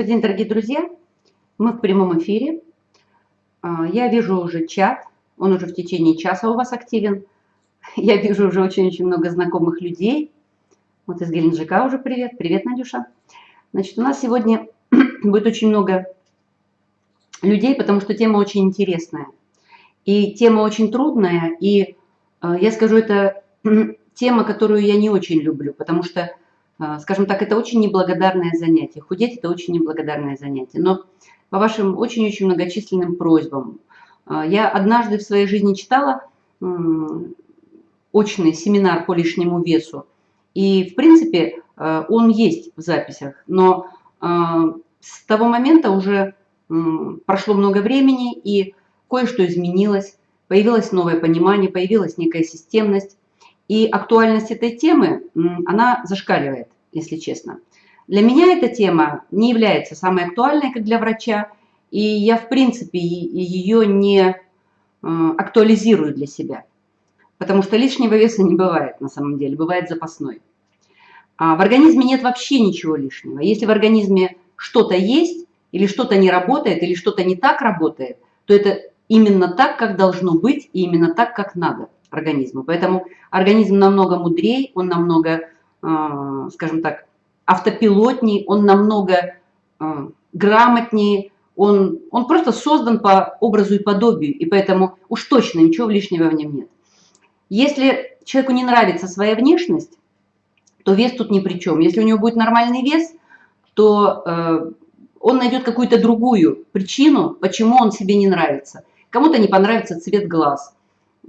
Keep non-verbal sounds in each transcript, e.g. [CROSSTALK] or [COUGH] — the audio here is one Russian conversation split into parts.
Добрый день, дорогие друзья! Мы в прямом эфире. А, я вижу уже чат, он уже в течение часа у вас активен. [LAUGHS] Я вижу уже очень-очень много знакомых людей. Вот из Геленджика уже привет. Привет, Надюша. Значит, у нас сегодня [CLEARS THROAT] будет очень много людей, потому что тема очень интересная. И тема очень трудная, и а, я скажу, это [CLEARS THROAT] тема, которую я не очень люблю, потому что скажем так, это очень неблагодарное занятие. Худеть – это очень неблагодарное занятие. Но по вашим очень-очень многочисленным просьбам, а, я однажды в своей жизни читала очный семинар по лишнему весу. И, в принципе, а, он есть в записях, но с того момента уже прошло много времени, и кое-что изменилось, появилось новое понимание, появилась некая системность. И актуальность этой темы, она зашкаливает, если честно. Для меня эта тема не является самой актуальной, как для врача, и я, в принципе, ее не э, актуализирую для себя. Потому что лишнего веса не бывает на самом деле, бывает запасной. А в организме нет вообще ничего лишнего. Если в организме что-то есть, или что-то не работает, или что-то не так работает, то это именно так, как должно быть, и именно так, как надо организму. Поэтому организм намного мудрее, он намного, а, скажем так, автопилотней, он намного а, грамотнее, он, он просто создан по образу и подобию, и поэтому уж точно ничего лишнего в нем нет. Если человеку не нравится своя внешность, то вес тут ни при чем. Если у него будет нормальный вес, то э, он найдет какую-то другую причину, почему он себе не нравится. Кому-то не понравится цвет глаз,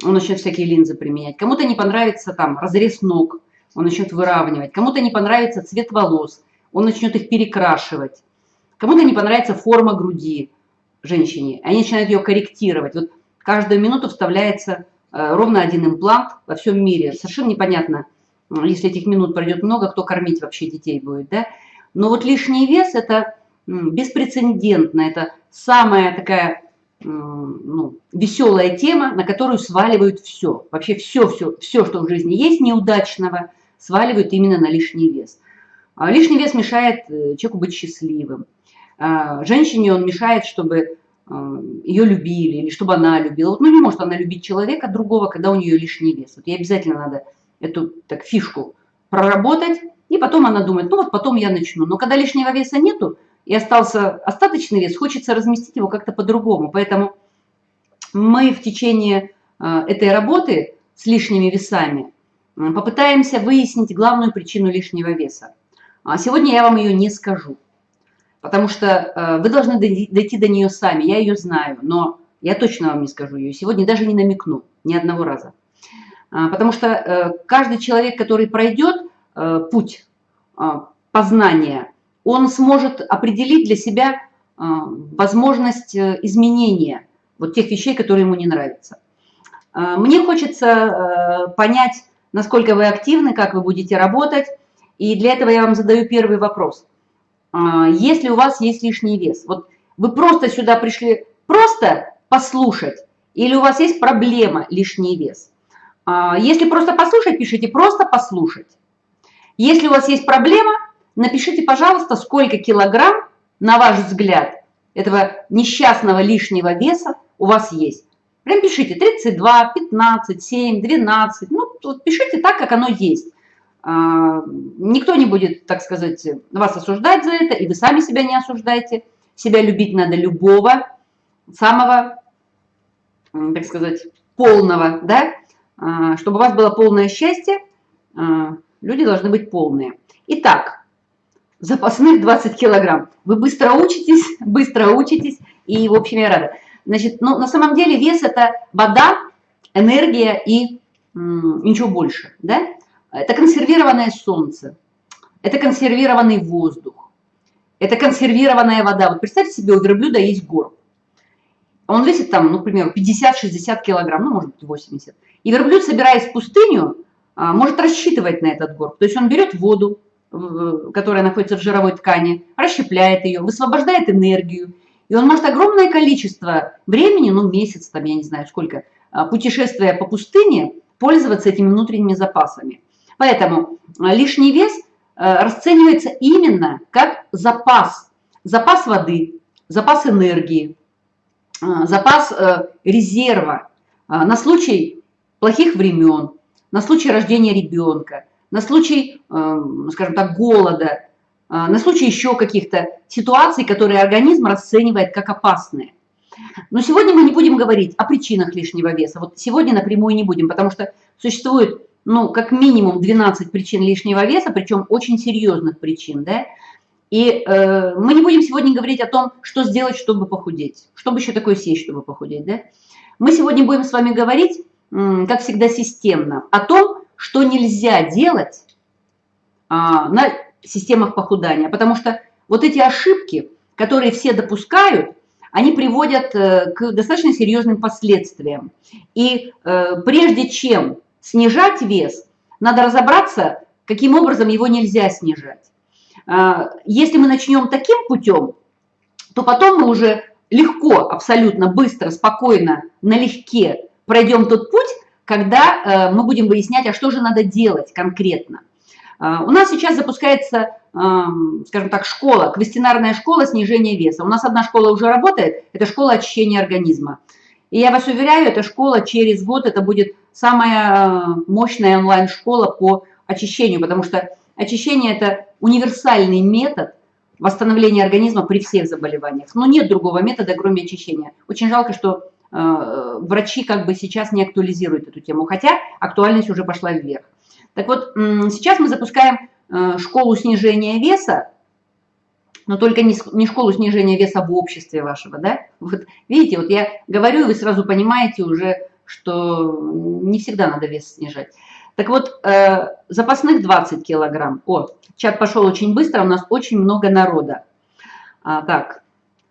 он начнет всякие линзы применять. Кому-то не понравится там разрез ног, он начнет выравнивать. Кому-то не понравится цвет волос, он начнет их перекрашивать. Кому-то не понравится форма груди женщине, они начинают ее корректировать. Вот каждую минуту вставляется э, ровно один имплант во всем мире. Совершенно непонятно, если этих минут пройдет много, кто кормить вообще детей будет. Да? Но вот лишний вес – это беспрецедентно, это самая такая ну, веселая тема, на которую сваливают все. Вообще все, все, все, что в жизни есть неудачного, сваливают именно на лишний вес. А лишний вес мешает э, человеку быть счастливым. А женщине он мешает, чтобы э, ее любили или чтобы она любила. Вот, ну, не может она любить человека другого, когда у нее лишний вес. Вот ей обязательно надо эту так, фишку проработать, и потом она думает, ну вот потом я начну. Но когда лишнего веса нету, и остался остаточный вес, хочется разместить его как-то по-другому. Поэтому мы в течение э, этой работы с лишними весами попытаемся выяснить главную причину лишнего веса. А сегодня я вам ее не скажу, потому что э, вы должны дойти до нее сами, я ее знаю, но я точно вам не скажу ее. Сегодня даже не намекну ни одного раза. А, потому что э, каждый человек, который пройдет путь познания он сможет определить для себя а, возможность э, изменения вот тех вещей, которые ему не нравятся. А, мне хочется э, понять, насколько вы активны, как вы будете работать, и для этого я вам задаю первый вопрос. Если у вас есть лишний вес, вот вы просто сюда пришли просто послушать, или у вас есть проблема лишний вес? Если просто послушать, пишите «просто послушать». Если у вас есть проблема, Напишите, пожалуйста, сколько килограмм, на ваш взгляд, этого несчастного лишнего веса у вас есть. Прям пишите 32, 15, 7, 12. Ну, вот пишите так, как оно есть. А, никто не будет, так сказать, вас осуждать за это, и вы сами себя не осуждайте. Себя любить надо любого, самого, так сказать, полного, да? А, чтобы у вас было полное счастье, а, люди должны быть полные. Итак, запасных 20 килограмм. Вы быстро учитесь, [LAUGHS] быстро учитесь, и, в общем, я рада. Значит, ну, на самом деле вес – это вода, энергия и ничего больше, да? Это консервированное солнце, это консервированный воздух, это консервированная вода. Вот представьте себе, у верблюда есть горб. Он весит там, ну, к примеру, 50-60 килограмм, ну, может быть, 80. И верблюд, собираясь в пустыню, а, может рассчитывать на этот горб. То есть он берет воду, которая находится в жировой ткани, расщепляет ее, высвобождает энергию. И он может огромное количество времени, ну месяц, там я не знаю сколько, а, путешествуя по пустыне, пользоваться этими внутренними запасами. Поэтому а, лишний вес а, расценивается именно как запас. запас воды, запас энергии, запас э, резерва на случай плохих времен, на случай рождения ребенка, на случай, эм, скажем так, голода, а, на случай еще каких-то ситуаций, которые организм расценивает как опасные. Но сегодня мы не будем говорить о причинах лишнего веса. Вот сегодня напрямую не будем, потому что существует, ну, как минимум 12 причин лишнего веса, причем очень серьезных причин, да. И э, мы не будем сегодня говорить о том, что сделать, чтобы похудеть. Чтобы еще такое съесть, чтобы похудеть, да. Мы сегодня будем с вами говорить, как всегда, системно о том, что нельзя делать а, на системах похудания. Потому что вот эти ошибки, которые все допускают, они приводят э, к достаточно серьезным последствиям. И э, прежде чем снижать вес, надо разобраться, каким образом его нельзя снижать. А, если мы начнем таким путем, то потом мы уже легко, абсолютно быстро, спокойно, налегке пройдем тот путь, когда э, мы будем выяснять, а что же надо делать конкретно. А, у нас сейчас запускается, скажем так, школа, квестинарная школа снижения веса. У нас одна школа уже работает, это школа очищения организма. И я вас уверяю, эта школа через год, это будет самая э, мощная онлайн-школа по очищению, потому что очищение – это универсальный метод восстановления организма при всех заболеваниях. Но нет другого метода, кроме очищения. Очень жалко, что э, врачи как бы сейчас не актуализируют эту тему, хотя актуальность уже пошла вверх. Так вот, сейчас мы запускаем э, школу снижения веса, но только не, школу снижения веса в обществе вашего, да? Вот видите, вот я говорю, и вы сразу понимаете уже, что не всегда надо вес снижать. Так вот, э, запасных 20 килограмм. О, чат пошел очень быстро, у нас очень много народа. А, так,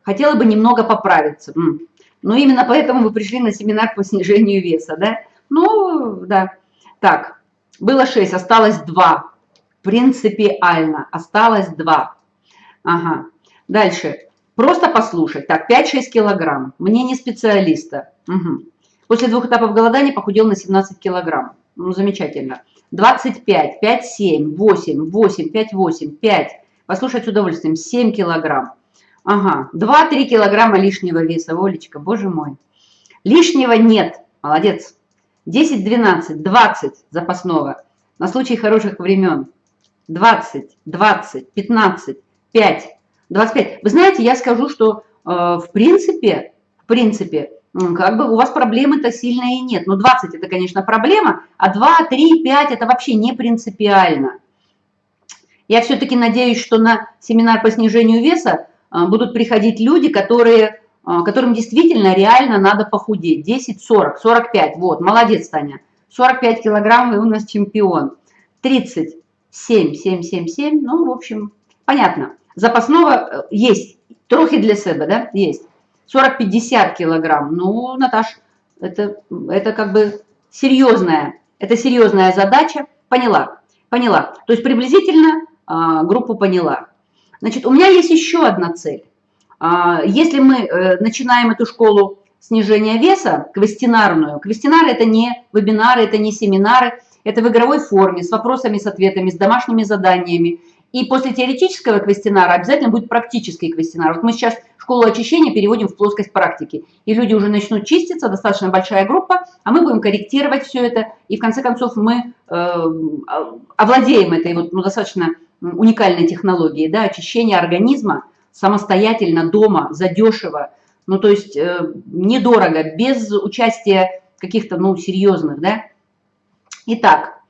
хотела бы немного поправиться. Но именно поэтому вы пришли на семинар по снижению веса, да? Ну, да. Так, было 6, осталось 2. Принципиально. Осталось 2. Ага. Дальше. Просто послушать. Так, 5-6 килограмм. Мнение специалиста. Угу. После двух этапов голодания похудел на 17 килограмм. Ну, замечательно. 25, 5, 7, 8, 8, 5, 8, 5. Послушать с удовольствием. 7 килограмм. Ага. 2-3 килограмма лишнего веса. Олечка, боже мой. Лишнего нет. Молодец. 10, 12, 20 запасного на случай хороших времен. 20, 20, 15, 5, 25. Вы знаете, я скажу, что э, в принципе, в принципе, как бы у вас проблемы-то сильно и нет. Ну, 20 это, конечно, проблема, а 2, 3, 5 это вообще не принципиально. Я все-таки надеюсь, что на семинар по снижению веса будут приходить люди, которые а, которым действительно реально надо похудеть. 10, 40, 45, вот, молодец, Таня. 45 килограмм, и у нас чемпион. 30, 7, 7, 7, 7, ну, в общем, понятно. Запасного э, есть, трохи для себя, да, есть. 40-50 килограмм, ну, Наташ, это, это как бы серьезная, это серьезная задача, поняла, поняла. То есть приблизительно а, группу поняла. Значит, у меня есть еще одна цель. А, если мы э, начинаем эту школу снижения веса, квестинарную, квестинары это не вебинары, это не семинары, это в игровой форме, с вопросами, с ответами, с домашними заданиями. И после теоретического квестинара обязательно будет практический квестинар. Вот мы сейчас школу очищения переводим в плоскость практики. И люди уже начнут чиститься, достаточно большая группа, а мы будем корректировать все это. И в конце концов мы э, овладеем этой вот, ну, достаточно уникальной технологией да, очищения организма самостоятельно дома, задешево, ну, то есть э, недорого, без участия каких-то, ну, серьезных, да. Итак,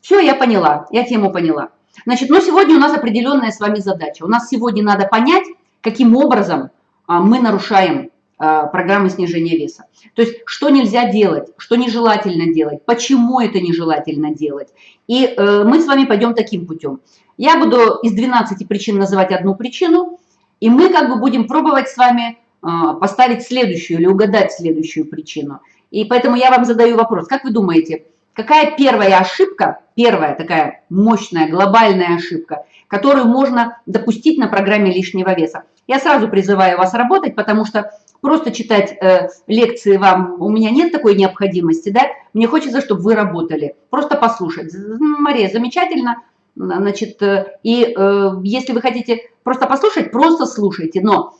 все, я поняла, я тему поняла. Значит, но сегодня у нас определенная с вами задача. У нас сегодня надо понять, каким образом а, мы нарушаем программы снижения веса. То есть, что нельзя делать, что нежелательно делать, почему это нежелательно делать. И э, мы с вами пойдем таким путем. Я буду из 12 причин называть одну причину, и мы как бы будем пробовать с вами а, поставить следующую или угадать следующую причину. И поэтому я вам задаю вопрос. Как вы думаете, какая первая ошибка, первая такая мощная глобальная ошибка, которую можно допустить на программе лишнего веса? Я сразу призываю вас работать, потому что просто читать э, лекции вам, у меня нет такой необходимости, да? Мне хочется, чтобы вы работали, просто послушать. Мария, замечательно, Значит, и если вы хотите просто послушать, просто слушайте. Но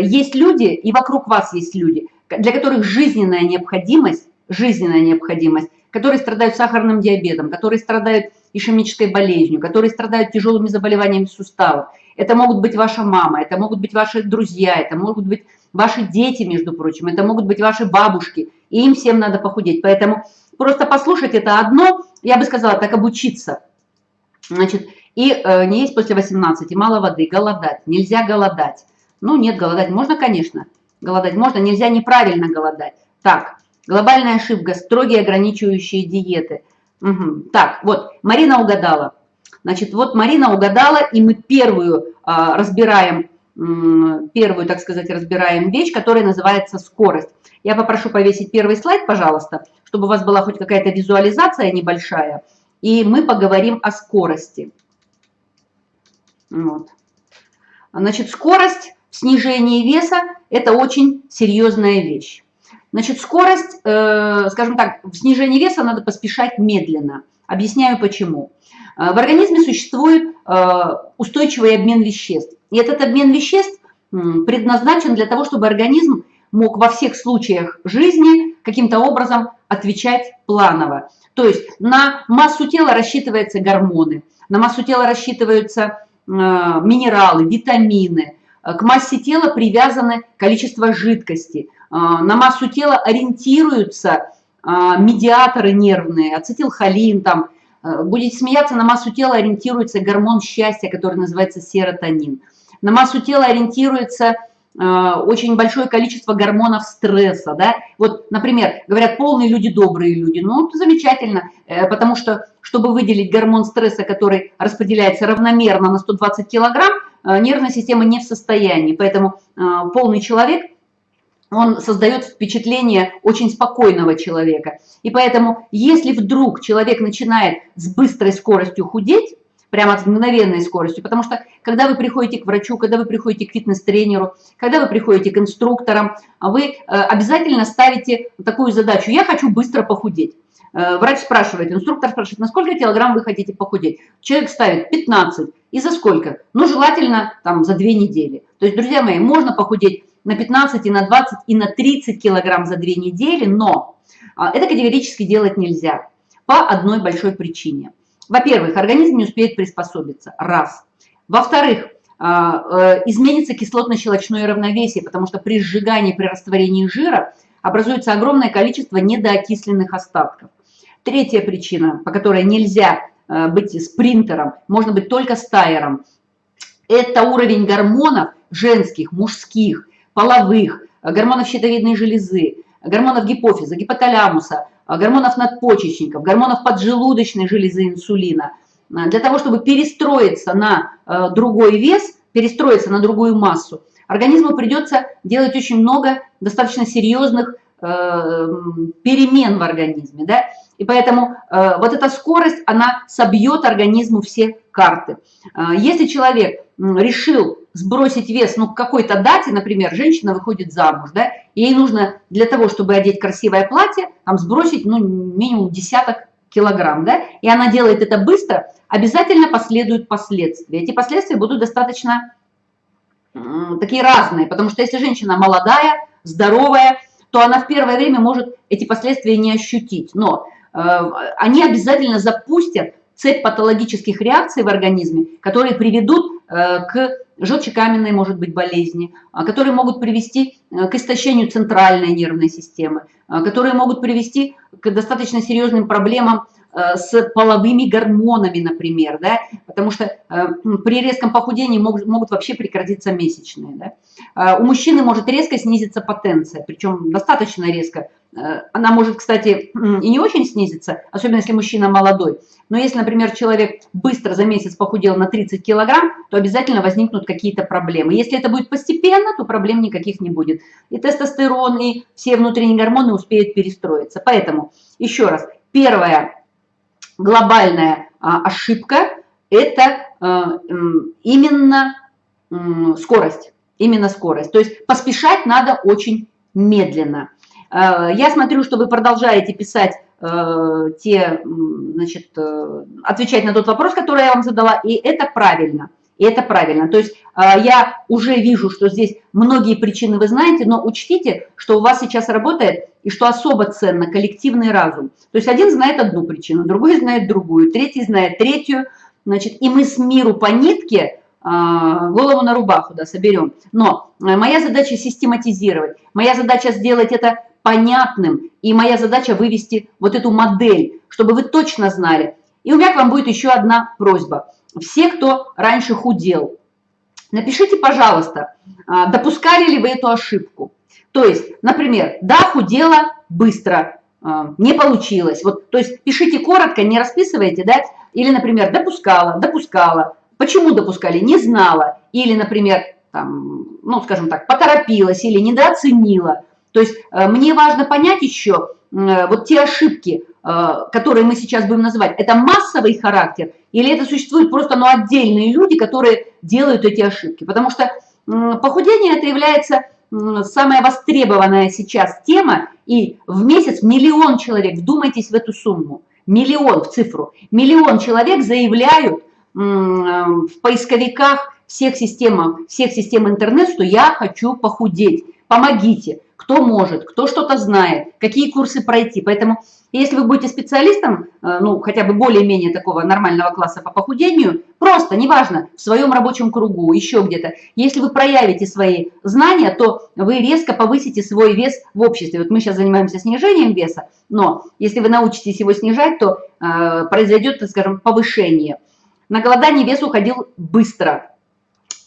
есть люди, и вокруг вас есть люди, для которых жизненная необходимость, жизненная необходимость, которые страдают сахарным диабетом, которые страдают ишемической болезнью, которые страдают тяжелыми заболеваниями суставов. Это могут быть ваша мама, это могут быть ваши друзья, это могут быть ваши дети, между прочим, это могут быть ваши бабушки, и им всем надо похудеть. Поэтому просто послушать это одно, я бы сказала, так обучиться. Значит, и э, не есть после 18, мало воды, голодать, нельзя голодать. Ну, нет, голодать можно, конечно, голодать можно, нельзя неправильно голодать. Так, глобальная ошибка, строгие ограничивающие диеты. Угу. Так, вот, Марина угадала. Значит, вот Марина угадала, и мы первую а, разбираем, первую, так сказать, разбираем вещь, которая называется скорость. Я попрошу повесить первый слайд, пожалуйста, чтобы у вас была хоть какая-то визуализация небольшая, и мы поговорим о скорости. Вот. Значит, скорость в снижении веса – это очень серьезная вещь. Значит, скорость, э, скажем так, в снижении веса надо поспешать медленно. Объясняю почему. Э, в организме существует э, устойчивый обмен веществ. И этот обмен веществ предназначен для того, чтобы организм мог во всех случаях жизни каким-то образом отвечать планово. То есть на массу тела рассчитываются гормоны, на массу тела рассчитываются минералы, витамины, к массе тела привязаны количество жидкости, на массу тела ориентируются медиаторы нервные, ацетилхолин, там, Э, будете смеяться, на массу тела ориентируется гормон счастья, который называется серотонин. На массу тела ориентируется э, очень большое количество гормонов стресса, да, вот, например, говорят, полные люди, добрые люди, ну, замечательно, э, потому что, чтобы выделить гормон стресса, который распределяется равномерно на 120 килограмм, нервная система не в состоянии, поэтому полный человек он создает впечатление очень спокойного человека. И поэтому, если вдруг человек начинает с быстрой скоростью худеть, прямо с мгновенной скоростью, потому что когда вы приходите к врачу, когда вы приходите к фитнес-тренеру, когда вы приходите к инструкторам, вы э, обязательно ставите такую задачу «я хочу быстро похудеть». Э, врач спрашивает, инструктор спрашивает, на сколько килограмм вы хотите похудеть? Человек ставит 15. И за сколько? Ну, желательно там за две недели. То есть, друзья мои, можно похудеть на 15, и на 20, и на 30 килограмм за две недели, но а, это категорически делать нельзя по одной большой причине. Во-первых, организм не успеет приспособиться, раз. Во-вторых, а, э, изменится кислотно-щелочное равновесие, потому что при сжигании, при растворении жира образуется огромное количество недоокисленных остатков. Третья причина, по которой нельзя э, быть спринтером, можно быть только стайером, это уровень гормонов женских, мужских, половых, гормонов щитовидной железы, гормонов гипофиза, гипоталямуса, гормонов надпочечников, гормонов поджелудочной железы инсулина. Для того, чтобы перестроиться на э, другой вес, перестроиться на другую массу, организму придется делать очень много достаточно серьезных э, перемен в организме. Да? И поэтому э, вот эта скорость, она собьет организму все карты. Если человек решил сбросить вес, ну, к какой-то дате, например, женщина выходит замуж, да, ей нужно для того, чтобы одеть красивое платье, там сбросить, ну, минимум десяток килограмм, да, и она делает это быстро, обязательно последуют последствия. Эти последствия будут достаточно такие разные, потому что если женщина молодая, здоровая, то она в первое время может эти последствия не ощутить, но э, они обязательно запустят цепь патологических реакций в организме, которые приведут э, к желчекаменной, может быть, болезни, а, которые могут привести э, к истощению центральной нервной системы, которые могут привести к достаточно серьезным проблемам Э, с половыми гормонами, например, да, потому что э, при резком похудении могут, могут вообще прекратиться месячные. Да. У мужчины может резко снизиться потенция, причем достаточно резко. Э, она может, кстати, и не очень снизиться, особенно если мужчина молодой. Но если, например, человек быстро за месяц похудел на 30 килограмм, то обязательно возникнут какие-то проблемы. Если это будет постепенно, то проблем никаких не будет. И тестостерон, и все внутренние гормоны успеют перестроиться. Поэтому, еще раз, первое, глобальная а, ошибка – это а, именно скорость. Именно скорость. То есть поспешать надо очень медленно. А, я смотрю, что вы продолжаете писать те, значит, э, отвечать на тот вопрос, который я вам задала, и это правильно. И это правильно. То есть э, я уже вижу, что здесь многие причины вы знаете, но учтите, что у вас сейчас работает и что особо ценно коллективный разум. То есть один знает одну причину, другой знает другую, третий знает третью. Значит, и мы с миру по нитке голову на рубаху, да, соберем. Но э, моя задача систематизировать, моя задача сделать это понятным, и моя задача вывести вот эту модель, чтобы вы точно знали. И у меня к вам будет еще одна просьба. Все, кто раньше худел, напишите, пожалуйста, а, допускали ли вы эту ошибку. То есть, например, да, худела быстро, а, не получилось. Вот, то есть пишите коротко, не расписывайте, да, или, например, допускала, допускала, Почему допускали? Не знала. Или, например, там, ну, скажем так, поторопилась или недооценила. То есть э, мне важно понять еще э, вот те ошибки, э, которые мы сейчас будем называть, это массовый характер или это существуют просто ну, отдельные люди, которые делают эти ошибки. Потому что похудение это является самая востребованная сейчас тема, и в месяц миллион человек, вдумайтесь в эту сумму, миллион в цифру, миллион человек заявляют, в поисковиках всех систем, всех систем интернет, что я хочу похудеть. Помогите, кто может, кто что-то знает, какие курсы пройти. Поэтому если вы будете специалистом, э, ну, хотя бы более-менее такого нормального класса по похудению, просто, неважно, в своем рабочем кругу, еще где-то, если вы проявите свои знания, то вы резко повысите свой вес в обществе. Вот мы сейчас занимаемся снижением веса, но если вы научитесь его снижать, то э, произойдет, скажем, повышение – на голодание вес уходил быстро.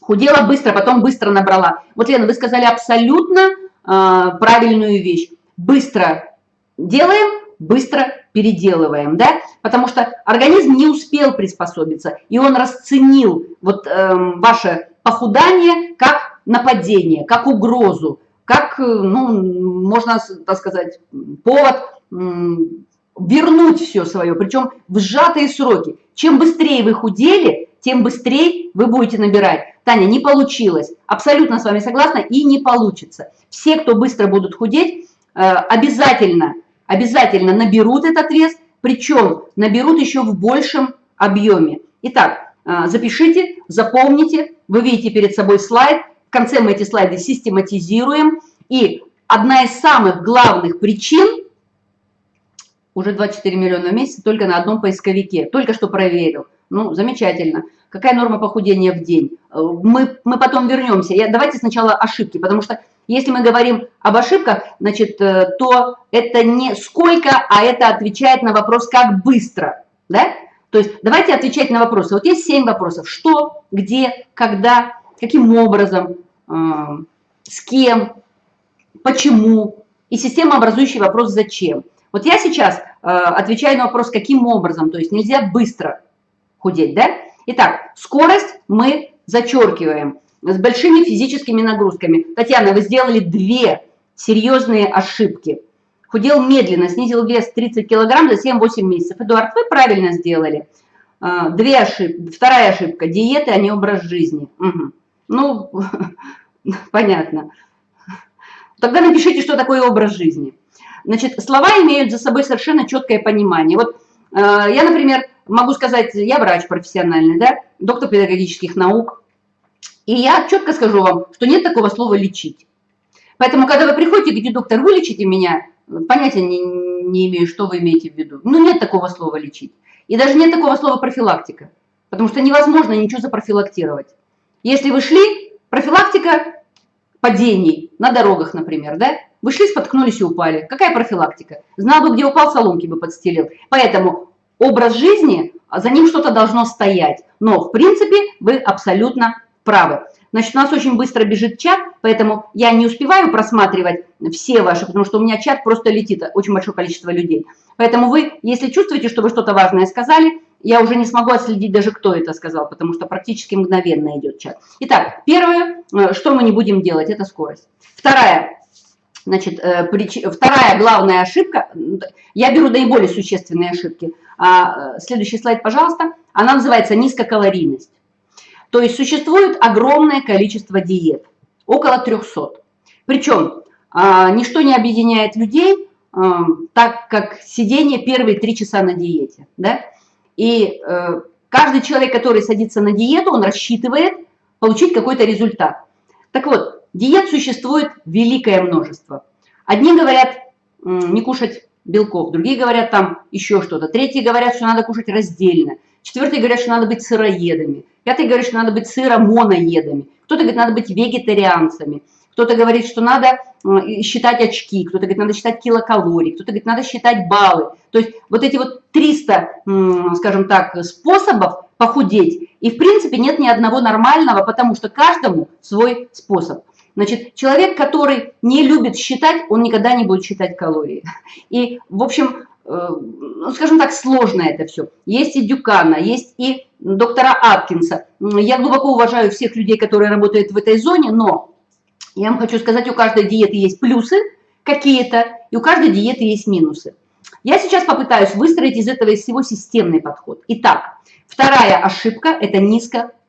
Худела быстро, потом быстро набрала. Вот, Лена, вы сказали абсолютно э, правильную вещь. Быстро делаем, быстро переделываем, да? Потому что организм не успел приспособиться, и он расценил вот э, ваше похудание как нападение, как угрозу, как, э, ну, можно так сказать, повод вернуть все свое, причем в сжатые сроки. Чем быстрее вы худели, тем быстрее вы будете набирать. Таня, не получилось. Абсолютно с вами согласна и не получится. Все, кто быстро будут худеть, э, обязательно, обязательно наберут этот вес, причем наберут еще в большем объеме. Итак, э, запишите, запомните, вы видите перед собой слайд, в конце мы эти слайды систематизируем. И одна из самых главных причин – уже 24 миллиона в месяц только на одном поисковике. Только что проверил. Ну, замечательно. Какая норма похудения в день? Э, мы, мы потом вернемся. Я, давайте сначала ошибки, потому что если мы говорим об ошибках, значит, э, то это не сколько, а это отвечает на вопрос, как быстро. Да? То есть давайте отвечать на вопросы. Вот есть 7 вопросов. Что, где, когда, каким образом, э, с кем, почему. И системообразующий вопрос «зачем?». Вот я сейчас э, отвечаю на вопрос, каким образом, то есть нельзя быстро худеть, да? Итак, скорость мы зачеркиваем с большими физическими нагрузками. Татьяна, вы сделали две серьезные ошибки. Худел медленно, снизил вес 30 килограмм за 7-8 месяцев. Эдуард, вы правильно сделали. Э, две ошибки. Вторая ошибка – диеты, а не образ жизни. Угу. Ну, [LAUGHS] понятно. Тогда напишите, что такое образ жизни. Значит, слова имеют за собой совершенно четкое понимание. Вот э, я, например, могу сказать, я врач профессиональный, да, доктор педагогических наук, и я четко скажу вам, что нет такого слова «лечить». Поэтому, когда вы приходите и говорите, доктор, вылечите меня, понятия не, не имею, что вы имеете в виду. Ну, нет такого слова «лечить». И даже нет такого слова «профилактика», потому что невозможно ничего запрофилактировать. Если вы шли, профилактика падений на дорогах, например, да, вы шли, споткнулись и упали. Какая профилактика? Знал бы, где упал, соломки бы подстелил. Поэтому образ жизни, а за ним что-то должно стоять. Но, в принципе, вы абсолютно правы. Значит, у нас очень быстро бежит чат, поэтому я не успеваю просматривать все ваши, потому что у меня чат просто летит, очень большое количество людей. Поэтому вы, если чувствуете, что вы что-то важное сказали, я уже не смогу отследить даже, кто это сказал, потому что практически мгновенно идет чат. Итак, первое, э, что мы не будем делать, это скорость. Вторая, Значит, э, вторая главная ошибка, я беру наиболее существенные ошибки. А, э, следующий слайд, пожалуйста. Она называется низкокалорийность. То есть существует огромное количество диет, около 300. Причем а, ничто не объединяет людей так как сидение первые три часа на диете, да, и э, каждый человек, который садится на диету, он рассчитывает получить какой-то результат. Так вот, диет существует великое множество. Одни говорят не кушать белков, другие говорят там еще что-то, третьи говорят, что надо кушать раздельно, четвертые говорят, что надо быть сыроедами, пятые говорят, что надо быть сыромоноедами, кто-то говорит, надо быть вегетарианцами, кто-то говорит, что надо считать очки, кто-то говорит, надо считать килокалорий, кто-то говорит, надо считать баллы. То есть вот эти вот 300, скажем так, способов похудеть, и в принципе нет ни одного нормального, потому что каждому свой способ. Значит, человек, который не любит считать, он никогда не будет считать калории. И, в общем, э, ну, скажем так, сложно это все. Есть и Дюкана, есть и доктора Аткинса. Я глубоко уважаю всех людей, которые работают в этой зоне, но я вам хочу сказать, у каждой диеты есть плюсы какие-то, и у каждой диеты есть минусы. Я сейчас попытаюсь выстроить из этого из всего системный подход. Итак, вторая ошибка – это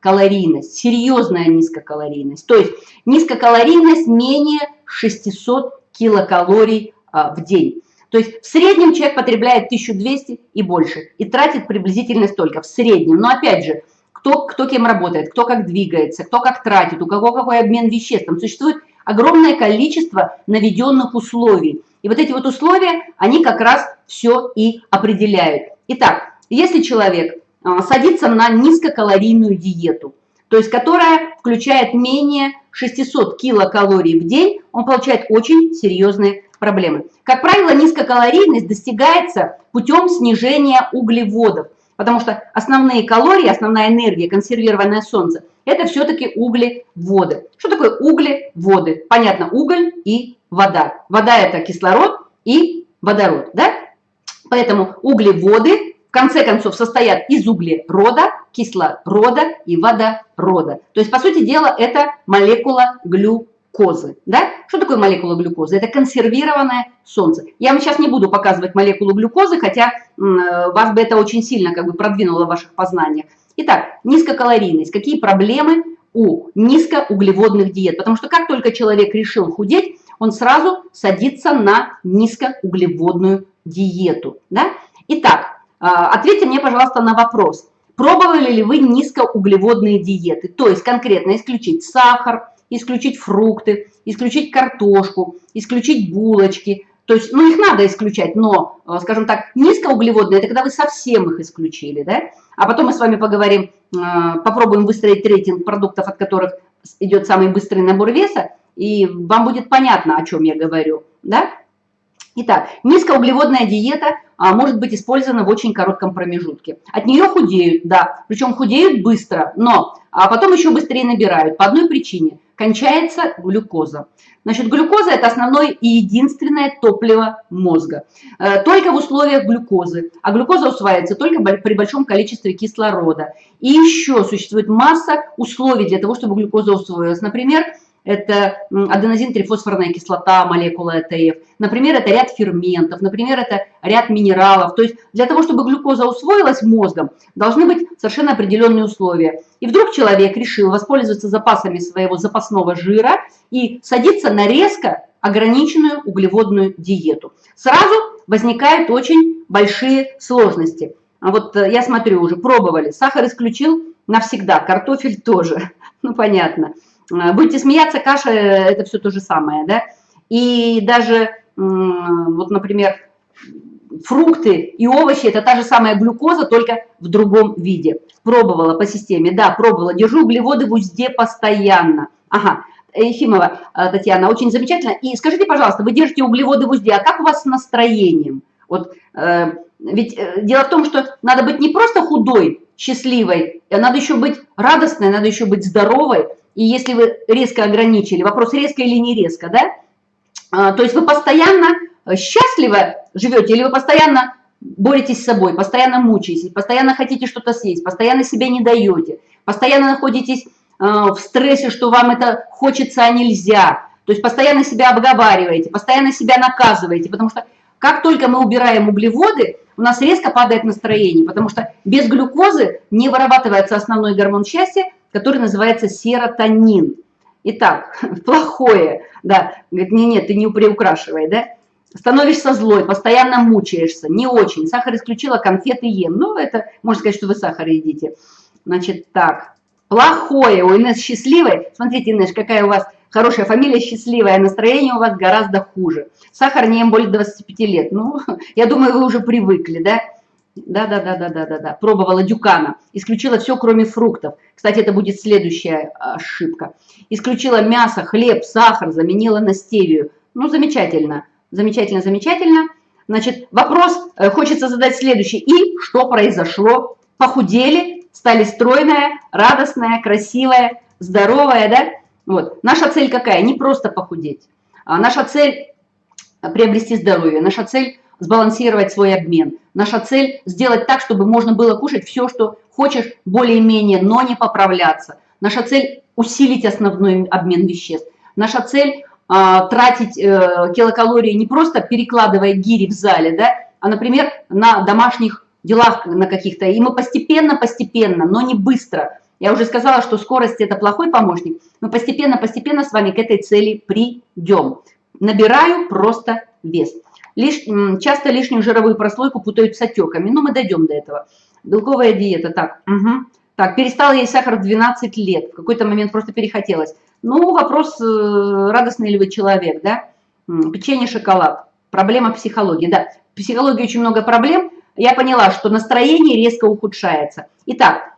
низкокалорийность, серьезная низкокалорийность. То есть низкокалорийность менее 600 килокалорий а, в день. То есть в среднем человек потребляет 1200 и больше и тратит приблизительно столько в среднем. Но опять же, кто, кто кем работает, кто как двигается, кто как тратит, у кого какой обмен веществ. Там существует огромное количество наведенных условий. И вот эти вот условия, они как раз все и определяют. Итак, если человек а, садится на низкокалорийную диету, то есть которая включает менее 600 килокалорий в день, он получает очень серьезные проблемы. Как правило, низкокалорийность достигается путем снижения углеводов. Потому что основные калории, основная энергия, консервированное солнце, это все-таки углеводы. Что такое углеводы? Понятно, уголь и вода. Вода это кислород и водород, да? Поэтому углеводы конце концов состоят из углерода, кислорода и водорода. То есть, по сути дела, это молекула глюкозы. Да? Что такое молекула глюкозы? Это консервированное солнце. Я вам сейчас не буду показывать молекулу глюкозы, хотя вас бы это очень сильно как бы продвинуло в ваших познаниях. Итак, низкокалорийность. Какие проблемы у низкоуглеводных диет? Потому что как только человек решил худеть, он сразу садится на низкоуглеводную диету. Да? Итак, ответьте мне, пожалуйста, на вопрос. Пробовали ли вы низкоуглеводные диеты? То есть конкретно исключить сахар, исключить фрукты, исключить картошку, исключить булочки. То есть, ну, их надо исключать, но, э, скажем так, низкоуглеводные – это когда вы совсем их исключили, да? А потом мы с вами поговорим, э, попробуем выстроить рейтинг продуктов, от которых идет самый быстрый набор веса, и вам будет понятно, о чем я говорю, да? Итак, низкоуглеводная диета а, может быть использована в очень коротком промежутке. От нее худеют, да, причем худеют быстро, но а потом еще быстрее набирают по одной причине – кончается глюкоза. Значит, глюкоза – это основное и единственное топливо мозга. Э, только в условиях глюкозы. А глюкоза усваивается только при большом количестве кислорода. И еще существует масса условий для того, чтобы глюкоза усвоилась. Например, это аденозин-трифосфорная кислота, молекула ЭТФ. Например, это ряд ферментов, например, это ряд минералов. То есть для того, чтобы глюкоза усвоилась мозгом, должны быть совершенно определенные условия. И вдруг человек решил воспользоваться запасами своего запасного жира и садиться на резко ограниченную углеводную диету. Сразу возникают очень большие сложности. А вот э, я смотрю, уже пробовали. Сахар исключил навсегда, картофель тоже. [LAUGHS] Ну, понятно. Э, будете смеяться, каша – это все то же самое, да? И даже, вот, например, фрукты и овощи – это та же самая глюкоза, только в другом виде. Пробовала по системе, да, пробовала. Держу углеводы в узде постоянно. Ага, Ефимова э, Татьяна, очень замечательно. И скажите, пожалуйста, вы держите углеводы в узде, а как у вас с настроением? Вот, э, ведь э, дело в том, что надо быть не просто худой, счастливой, а надо еще быть радостной, надо еще быть здоровой, и если вы резко ограничили, вопрос резко или не резко, да, а, то есть вы постоянно э, счастливо живете или вы постоянно боретесь с собой, постоянно мучаетесь, постоянно хотите что-то съесть, постоянно себе не даете, постоянно находитесь э, в стрессе, что вам это хочется, а нельзя, то есть постоянно себя обговариваете, постоянно себя наказываете, потому что как только мы убираем углеводы, у нас резко падает настроение, потому что без глюкозы не вырабатывается основной гормон счастья, который называется серотонин. Итак, [LAUGHS] плохое, да, говорит, не, нет, ты не приукрашивай, да. становишься злой, постоянно мучаешься, не очень. Сахар исключила, конфеты ем. Ну, это, можно сказать, что вы сахар едите. Значит, так, плохое, у Инесс счастливой. Смотрите, Инесс, какая у вас хорошая фамилия, счастливая, настроение у вас гораздо хуже. Сахар не ем более 25 лет. Ну, [LAUGHS] я думаю, вы уже привыкли, да? Да, да, да, да, да, да, да. Пробовала дюкана. Исключила все, кроме фруктов. Кстати, это будет следующая ошибка. Исключила мясо, хлеб, сахар, заменила на стевию. Ну, замечательно. Замечательно, замечательно. Значит, вопрос э, хочется задать следующий. И что произошло? Похудели, стали стройная, радостная, красивая, здоровая, да? Вот. Наша цель какая? Не просто похудеть. А наша цель приобрести здоровье. Наша цель сбалансировать свой обмен. Наша цель сделать так, чтобы можно было кушать все, что хочешь, более-менее, но не поправляться. Наша цель усилить основной обмен веществ. Наша цель а, тратить э, килокалории не просто перекладывая гири в зале, да, а, например, на домашних делах на каких-то. И мы постепенно-постепенно, но не быстро. Я уже сказала, что скорость – это плохой помощник. Мы постепенно-постепенно с вами к этой цели придем. Набираю просто вес. Лиш, часто лишнюю жировую прослойку путают с отеками, но мы дойдем до этого. Белковая диета, так, угу. так, перестала есть сахар в 12 лет, в какой-то момент просто перехотелось. Ну, вопрос, э, радостный ли вы человек, да? Печенье, шоколад, проблема психологии, да. В психологии очень много проблем. Я поняла, что настроение резко ухудшается. Итак,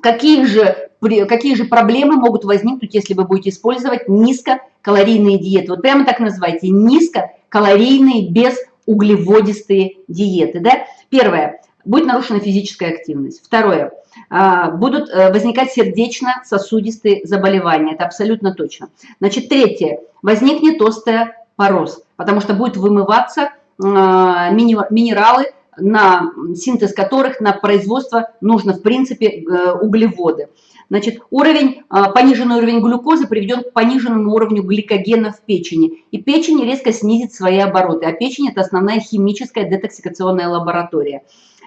какие же, какие же проблемы могут возникнуть, если вы будете использовать низкокалорийные диеты? Вот прямо так называйте, низко калорийные, безуглеводистые диеты. Да? Первое. Будет нарушена физическая активность. Второе. А, будут э, возникать сердечно-сосудистые заболевания. Это абсолютно точно. Значит, третье. Возникнет остеопороз, потому что будет вымываться а, минералы, на синтез которых, на производство нужно, в принципе, э, углеводы. Значит, уровень, а, пониженный уровень глюкозы приведет к пониженному уровню гликогена в печени. И печень резко снизит свои обороты. А печень – это основная химическая детоксикационная лаборатория.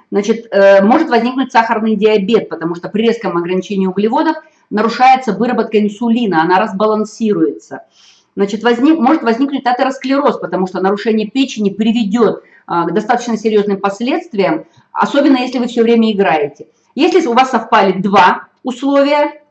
Значит, э, может возникнуть сахарный диабет, потому что при резком ограничении углеводов нарушается выработка инсулина, она разбалансируется. Значит, возник, может возникнуть атеросклероз, потому что нарушение печени приведет а, к достаточно серьезным последствиям, особенно если вы все время играете. Если у вас совпали два условия.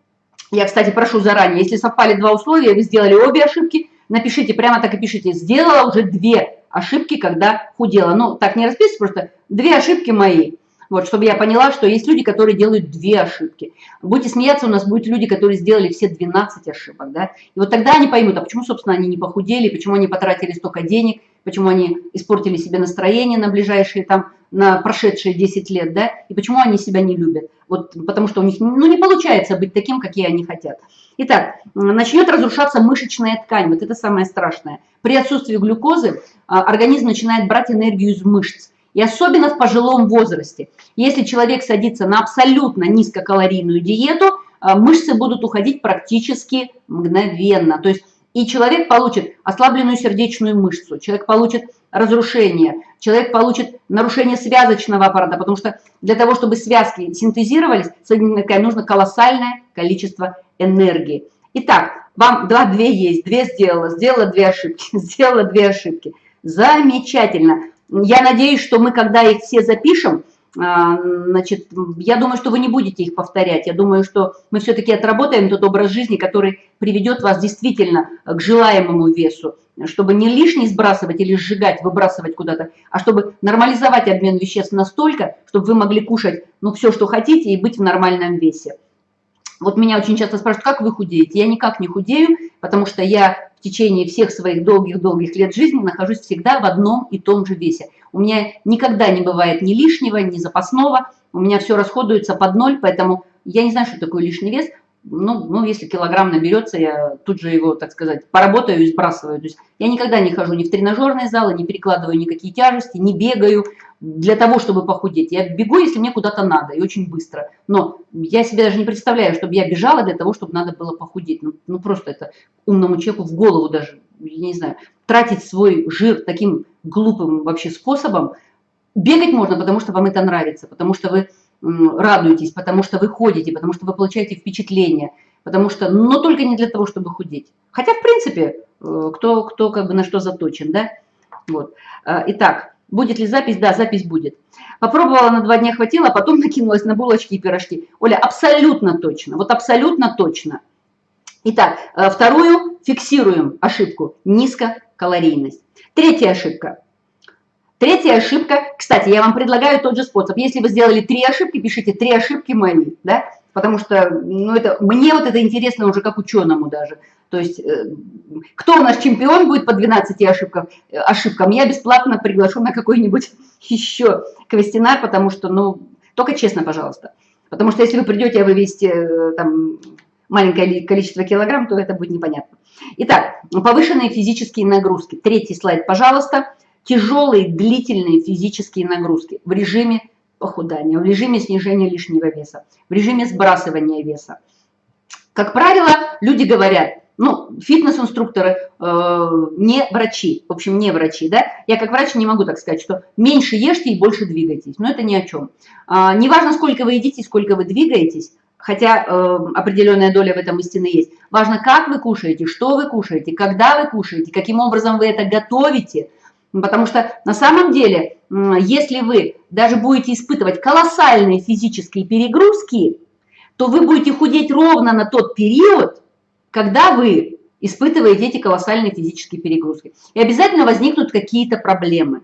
Я, кстати, прошу заранее, если совпали два условия, вы сделали обе ошибки, напишите, прямо так и пишите, сделала уже две ошибки, когда худела. Ну, так не расписывайте, просто две ошибки мои. Вот, чтобы я поняла, что есть люди, которые делают две ошибки. Будете смеяться, у нас будут люди, которые сделали все 12 ошибок, да. И вот тогда они поймут, а почему, собственно, они не похудели, почему они потратили столько денег, почему они испортили себе настроение на ближайшие там, на прошедшие 10 лет, да, и почему они себя не любят. Вот потому что у них ну, не получается быть таким, какие они хотят. Итак, начнет разрушаться мышечная ткань, вот это самое страшное. При отсутствии глюкозы а, организм начинает брать энергию из мышц. И особенно в пожилом возрасте. Если человек садится на абсолютно низкокалорийную диету, а, мышцы будут уходить практически мгновенно. То есть и человек получит ослабленную сердечную мышцу, человек получит разрушение, человек получит нарушение связочного аппарата, потому что для того, чтобы связки синтезировались, нужно колоссальное количество энергии. Итак, вам два, две есть, две сделала, сделала две ошибки, [LAUGHS] сделала две ошибки. Замечательно. Я надеюсь, что мы, когда их все запишем, значит, я думаю, что вы не будете их повторять. Я думаю, что мы все-таки отработаем тот образ жизни, который приведет вас действительно к желаемому весу, чтобы не лишний сбрасывать или сжигать, выбрасывать куда-то, а чтобы нормализовать обмен веществ настолько, чтобы вы могли кушать ну, все, что хотите, и быть в нормальном весе. Вот меня очень часто спрашивают, как вы худеете? Я никак не худею, потому что я в течение всех своих долгих-долгих лет жизни нахожусь всегда в одном и том же весе. У меня никогда не бывает ни лишнего, ни запасного, у меня все расходуется под ноль, поэтому я не знаю, что такое лишний вес, ну, ну, если килограмм наберется, я тут же его, так сказать, поработаю и сбрасываю. То есть я никогда не хожу ни в тренажерные залы, не перекладываю никакие тяжести, не бегаю для того, чтобы похудеть. Я бегу, если мне куда-то надо, и очень быстро. Но я себе даже не представляю, чтобы я бежала для того, чтобы надо было похудеть. Ну, ну просто это умному человеку в голову даже, я не знаю, тратить свой жир таким глупым вообще способом. Бегать можно, потому что вам это нравится, потому что вы радуетесь, потому что вы ходите, потому что вы получаете впечатление, потому что, но только не для того, чтобы худеть. Хотя, в принципе, э, кто, кто как бы на что заточен, да? Вот. Э, итак, будет ли запись? Да, запись будет. Попробовала на два дня хватило, а потом [LAUGHS] накинулась на булочки и пирожки. Оля, абсолютно точно, вот абсолютно точно. Итак, э, вторую фиксируем ошибку – низкокалорийность. Третья ошибка. Третья ошибка, кстати, я вам предлагаю тот же способ. Если вы сделали три ошибки, пишите три ошибки мои, да, потому что, ну, это, мне вот это интересно уже как ученому даже. То есть, э, кто у нас чемпион будет по 12 ошибкам, э, ошибкам, я бесплатно приглашу на какой-нибудь [LAUGHS] еще квестинар, потому что, ну, только честно, пожалуйста. Потому что если вы придете, а вы весите там маленькое количество килограмм, то это будет непонятно. Итак, повышенные физические нагрузки. Третий слайд, пожалуйста. Тяжелые, длительные физические нагрузки в режиме похудания, в режиме снижения лишнего веса, в режиме сбрасывания веса. Как правило, люди говорят, ну, фитнес-инструкторы, э, не врачи, в общем, не врачи, да, я как врач не могу так сказать, что меньше ешьте и больше двигайтесь, но это ни о чем. А, неважно, сколько вы едите, сколько вы двигаетесь, хотя э, определенная доля в этом истины есть. Важно, как вы кушаете, что вы кушаете, когда вы кушаете, каким образом вы это готовите. Потому что на самом деле, если вы даже будете испытывать колоссальные физические перегрузки, то вы будете худеть ровно на тот период, когда вы испытываете эти колоссальные физические перегрузки. И обязательно возникнут какие-то проблемы.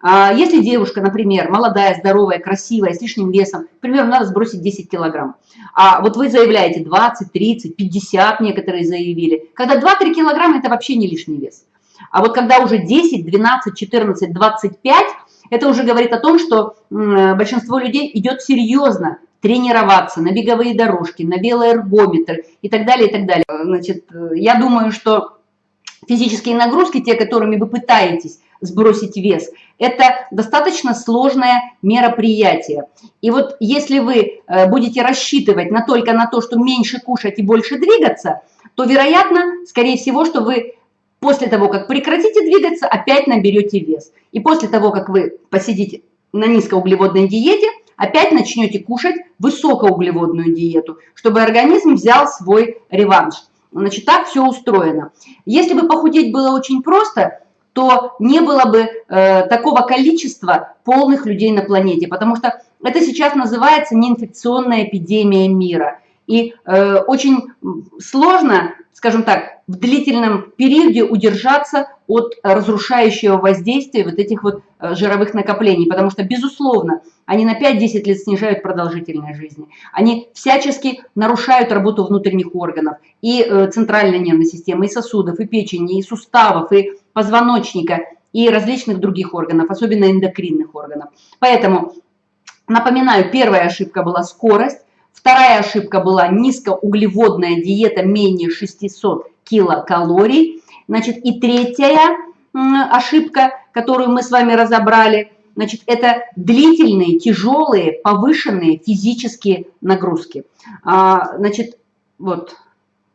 А если девушка, например, молодая, здоровая, красивая, с лишним весом, примерно надо сбросить 10 килограмм, а вот вы заявляете 20, 30, 50, некоторые заявили, когда 2-3 килограмма – это вообще не лишний вес. А вот когда уже 10, 12, 14, 25, это уже говорит о том, что большинство людей идет серьезно тренироваться на беговые дорожки, на велоэргометр и так далее, и так далее. Значит, я думаю, что физические нагрузки, те, которыми вы пытаетесь сбросить вес, это достаточно сложное мероприятие. И вот если вы э, будете рассчитывать на только на то, что меньше кушать и больше двигаться, то вероятно, скорее всего, что вы после того, как прекратите двигаться, опять наберете вес. И после того, как вы посидите на низкоуглеводной диете, опять начнете кушать высокоуглеводную диету, чтобы организм взял свой реванш. Значит, так все устроено. Если бы похудеть было очень просто, то не было бы э, такого количества полных людей на планете, потому что это сейчас называется неинфекционная эпидемия мира. И э, очень сложно, скажем так, в длительном периоде удержаться от разрушающего воздействия вот этих вот э, жировых накоплений, потому что, безусловно, они на 5-10 лет снижают продолжительность жизни. Они всячески нарушают работу внутренних органов и э, центральной нервной системы, и сосудов, и печени, и суставов, и позвоночника и различных других органов, особенно эндокринных органов. Поэтому, напоминаю, первая ошибка была скорость, вторая ошибка была низкоуглеводная диета менее 600 килокалорий. Значит, и третья ошибка, которую мы с вами разобрали, значит, это длительные, тяжелые, повышенные физические нагрузки. А, значит, вот,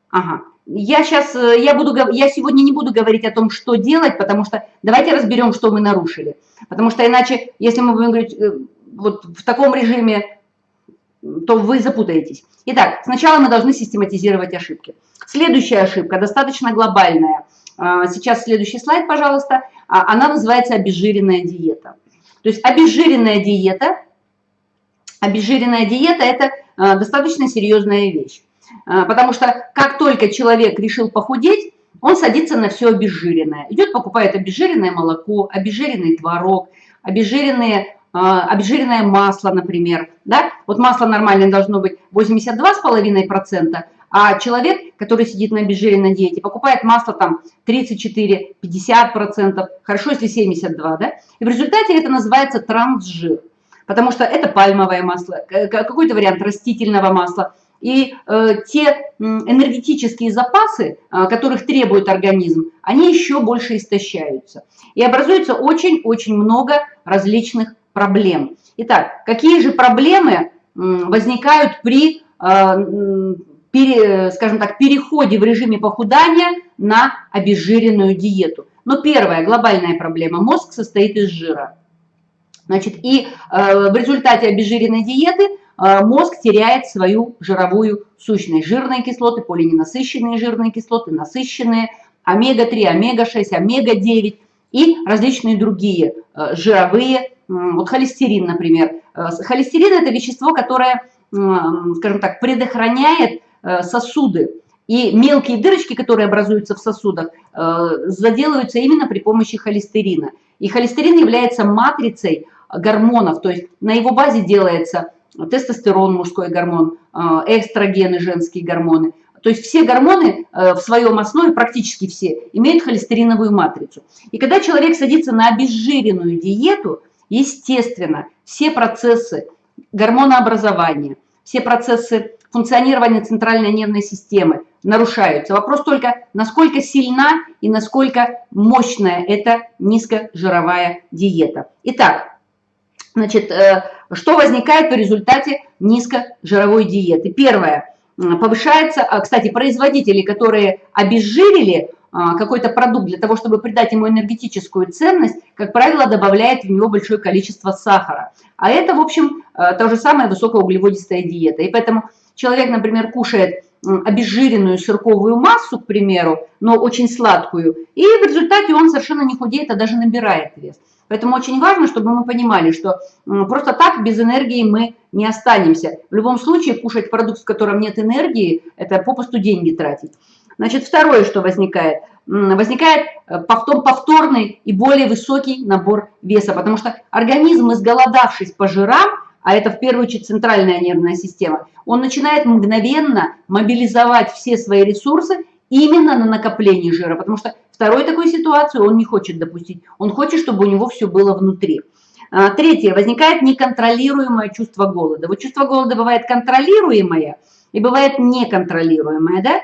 ага, я сейчас, э, я, буду, я сегодня не буду говорить о том, что делать, потому что давайте разберем, что мы нарушили. Потому что иначе, если мы будем говорить э, вот в таком режиме, то вы запутаетесь. Итак, сначала мы должны систематизировать ошибки. Следующая ошибка, достаточно глобальная. А, сейчас следующий слайд, пожалуйста. А, она называется обезжиренная диета. То есть обезжиренная диета, обезжиренная диета – это а, достаточно серьезная вещь. Потому что как только человек решил похудеть, он садится на все обезжиренное. Идет, покупает обезжиренное молоко, обезжиренный творог, обезжиренные, обезжиренное масло, например. Да? Вот масло нормальное должно быть 82,5%, а человек, который сидит на обезжиренной диете, покупает масло там 34-50%, хорошо, если 72%. Да? И в результате это называется трансжир. Потому что это пальмовое масло, какой-то вариант растительного масла – и э, те энергетические запасы, э, которых требует организм, они еще больше истощаются. И образуется очень-очень много различных проблем. Итак, какие же проблемы возникают при, э, скажем так, переходе в режиме похудания на обезжиренную диету? Ну, первая глобальная проблема – мозг состоит из жира. Значит, и э, в результате обезжиренной диеты Э, мозг теряет свою жировую сущность. Жирные кислоты, полиненасыщенные жирные кислоты, насыщенные, омега-3, омега-6, омега-9. и различные другие жировые, вот холестерин, например. Э, холестерин – это вещество, которое, скажем так, предохраняет сосуды. И мелкие дырочки, которые образуются в сосудах, заделываются именно при помощи холестерина. И холестерин является матрицей гормонов, то есть на его базе делается тестостерон, мужской гормон, эстрогены, женские гормоны – то есть все гормоны э, в своем основе, практически все, имеют холестериновую матрицу. И когда человек садится на обезжиренную диету, естественно, все процессы гормонообразования, все процессы функционирования центральной нервной системы нарушаются. Вопрос только, насколько сильна и насколько мощная эта низкожировая диета. Итак, значит, э, что возникает в результате низкожировой диеты? Первое – повышается, а, кстати, производители, которые обезжирили какой-то продукт для того, чтобы придать ему энергетическую ценность, как правило, добавляет в него большое количество сахара. А это, в общем, а, то же самое высокоуглеводистая диета. И поэтому человек, например, кушает обезжиренную сырковую массу, к примеру, но очень сладкую, и в результате он совершенно не худеет, а даже набирает вес. Поэтому очень важно, чтобы мы понимали, что просто так без энергии мы не останемся. В любом случае кушать продукт, в котором нет энергии, это попусту деньги тратить. Значит, второе, что возникает. Возникает э, повтор, повторный и более высокий набор веса, потому что организм, изголодавшись по жирам, а это в первую очередь центральная нервная система, он начинает мгновенно мобилизовать все свои ресурсы именно на накопление жира, потому что Второй такой ситуации он не хочет допустить. Он хочет, чтобы у него все было внутри. А, третье. Возникает неконтролируемое чувство голода. Вот чувство голода бывает контролируемое и бывает неконтролируемое, да?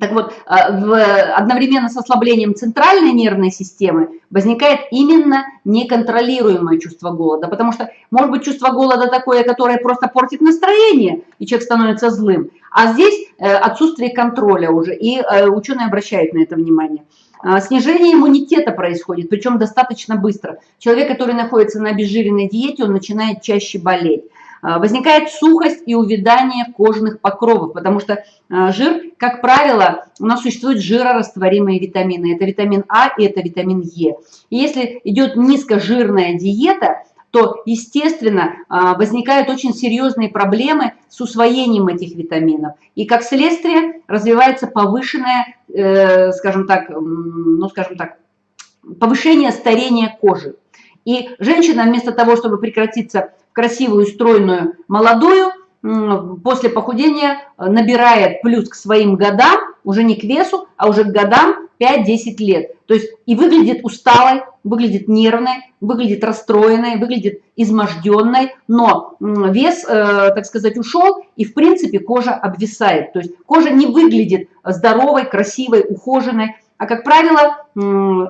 Так вот, а, одновременно с ослаблением центральной нервной системы возникает именно неконтролируемое чувство голода, потому что может быть чувство голода такое, которое просто портит настроение, и человек становится злым, а здесь э, отсутствие контроля уже, и э, ученые обращают на это внимание. А, снижение иммунитета происходит, причем достаточно быстро. Человек, который находится на обезжиренной диете, он начинает чаще болеть. А, возникает сухость и увядание кожных покровов, потому что а, жир, как правило, у нас существуют жирорастворимые витамины. Это витамин А и это витамин Е. И если идет низкожирная диета, то, естественно, а, возникают очень серьезные проблемы с усвоением этих витаминов. И как следствие развивается повышенное, э, скажем так, ну, скажем так, повышение старения кожи. И женщина вместо того, чтобы прекратиться красивую, стройную, молодую, после похудения э, набирает плюс к своим годам, уже не к весу, а уже к годам 5-10 лет. То есть и выглядит усталой, выглядит нервной, выглядит расстроенной, выглядит изможденной, но вес, э, так сказать, ушел, и в принципе кожа обвисает. То есть кожа не выглядит здоровой, красивой, ухоженной, а как правило,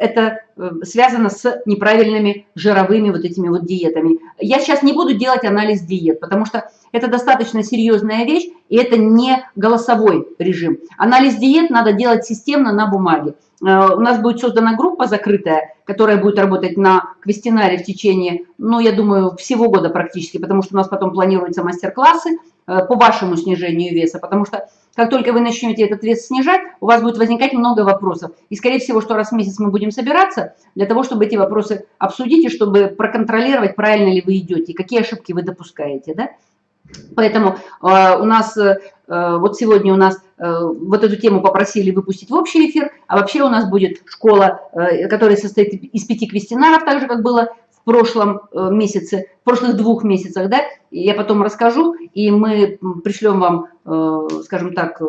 это э, связано с неправильными жировыми вот этими вот диетами. Я сейчас не буду делать анализ диет, потому что это достаточно серьезная вещь, и это не голосовой режим. Анализ диет надо делать системно на бумаге. Э, у нас будет создана группа закрытая, которая будет работать на квестинаре в течение, ну, я думаю, всего года практически, потому что у нас потом планируются мастер-классы э, по вашему снижению веса, потому что как только вы начнете этот вес снижать, у вас будет возникать много вопросов. И, скорее всего, что раз в месяц мы будем собираться для того, чтобы эти вопросы обсудить и чтобы проконтролировать, правильно ли вы идете, какие ошибки вы допускаете. Да? Поэтому э, у нас, э, вот сегодня у нас э, вот эту тему попросили выпустить в общий эфир, а вообще у нас будет школа, э, которая состоит из пяти квестинаров, так же, как было в прошлом э, месяце, в прошлых двух месяцах, да, я потом расскажу, и мы пришлем вам, э, скажем так,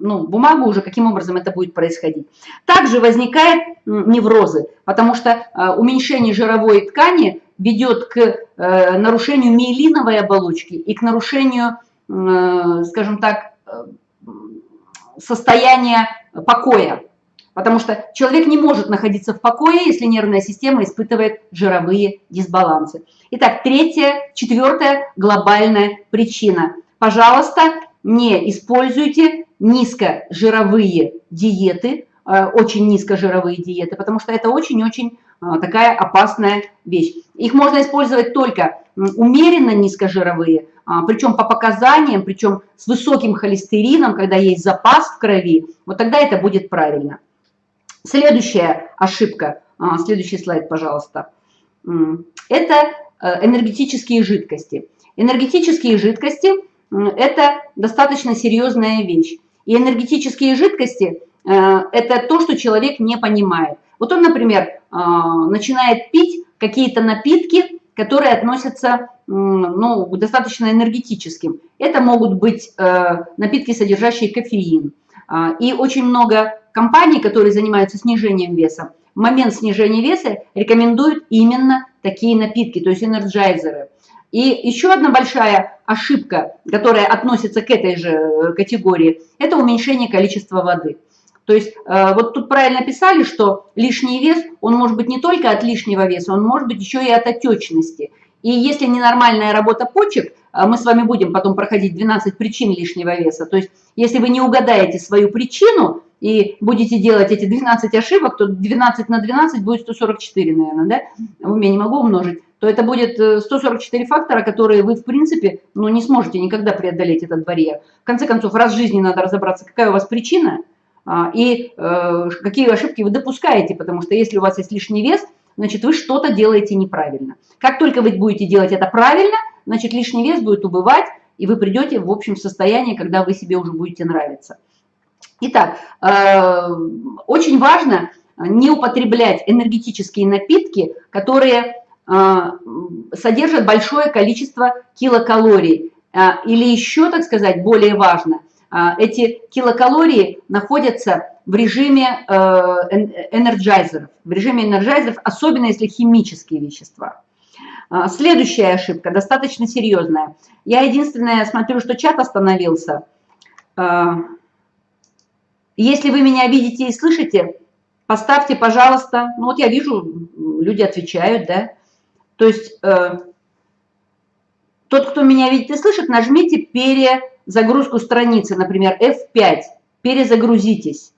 ну, бумагу уже, каким образом это будет происходить. Также возникает неврозы, потому что уменьшение жировой ткани ведет к нарушению миелиновой оболочки и к нарушению, скажем так, состояния покоя. Потому что человек не может находиться в покое, если нервная система испытывает жировые дисбалансы. Итак, третья, четвертая глобальная причина. Пожалуйста, не используйте низкожировые диеты, э, очень низкожировые диеты, потому что это очень-очень э, такая опасная вещь. Их можно использовать только умеренно низкожировые, а, причем по показаниям, причем с высоким холестерином, когда есть запас в крови, вот тогда это будет правильно. Следующая ошибка. а, следующий слайд, пожалуйста. Это э, энергетические жидкости. Энергетические жидкости – это достаточно серьезная вещь. И энергетические жидкости э, – это то, что человек не понимает. Вот он, например, а, начинает пить какие-то напитки, которые относятся ну, достаточно энергетическим. Это могут быть э, напитки, содержащие кофеин. А, и очень много компаний, которые занимаются снижением веса, в момент снижения веса рекомендуют именно такие напитки, то есть энерджайзеры. И еще одна большая ошибка, которая относится к этой же э, категории, это уменьшение количества воды. То есть э, вот тут правильно писали, что лишний вес, он может быть не только от лишнего веса, он может быть еще и от отечности. И если ненормальная работа почек, э, мы с вами будем потом проходить 12 причин лишнего веса. То есть если вы не угадаете свою причину и будете делать эти 12 ошибок, то 12 на 12 будет 144, наверное, да? В уме не могу умножить. То это будет 144 э, фактора, которые вы, в принципе, ну, не сможете никогда преодолеть этот барьер. В конце концов, раз в жизни надо разобраться, какая у вас причина – и э, какие ошибки вы допускаете, потому что если у вас есть лишний вес, значит, вы что-то делаете неправильно. Как только вы будете делать это правильно, значит, лишний вес будет убывать, и вы придете в общем состояние, когда вы себе уже будете нравиться. Итак, э, очень важно не употреблять энергетические напитки, которые э, содержат большое количество килокалорий. Или еще, так сказать, более важно, а, эти килокалории находятся в режиме э, энерджайзеров, в режиме энерджайзеров, особенно если химические вещества. А, следующая ошибка, достаточно серьезная. Я единственное смотрю, что чат остановился. А, если вы меня видите и слышите, поставьте, пожалуйста, ну вот я вижу, люди отвечают, да. То есть э, тот, кто меня видит и слышит, нажмите пере загрузку страницы, например, F5, перезагрузитесь.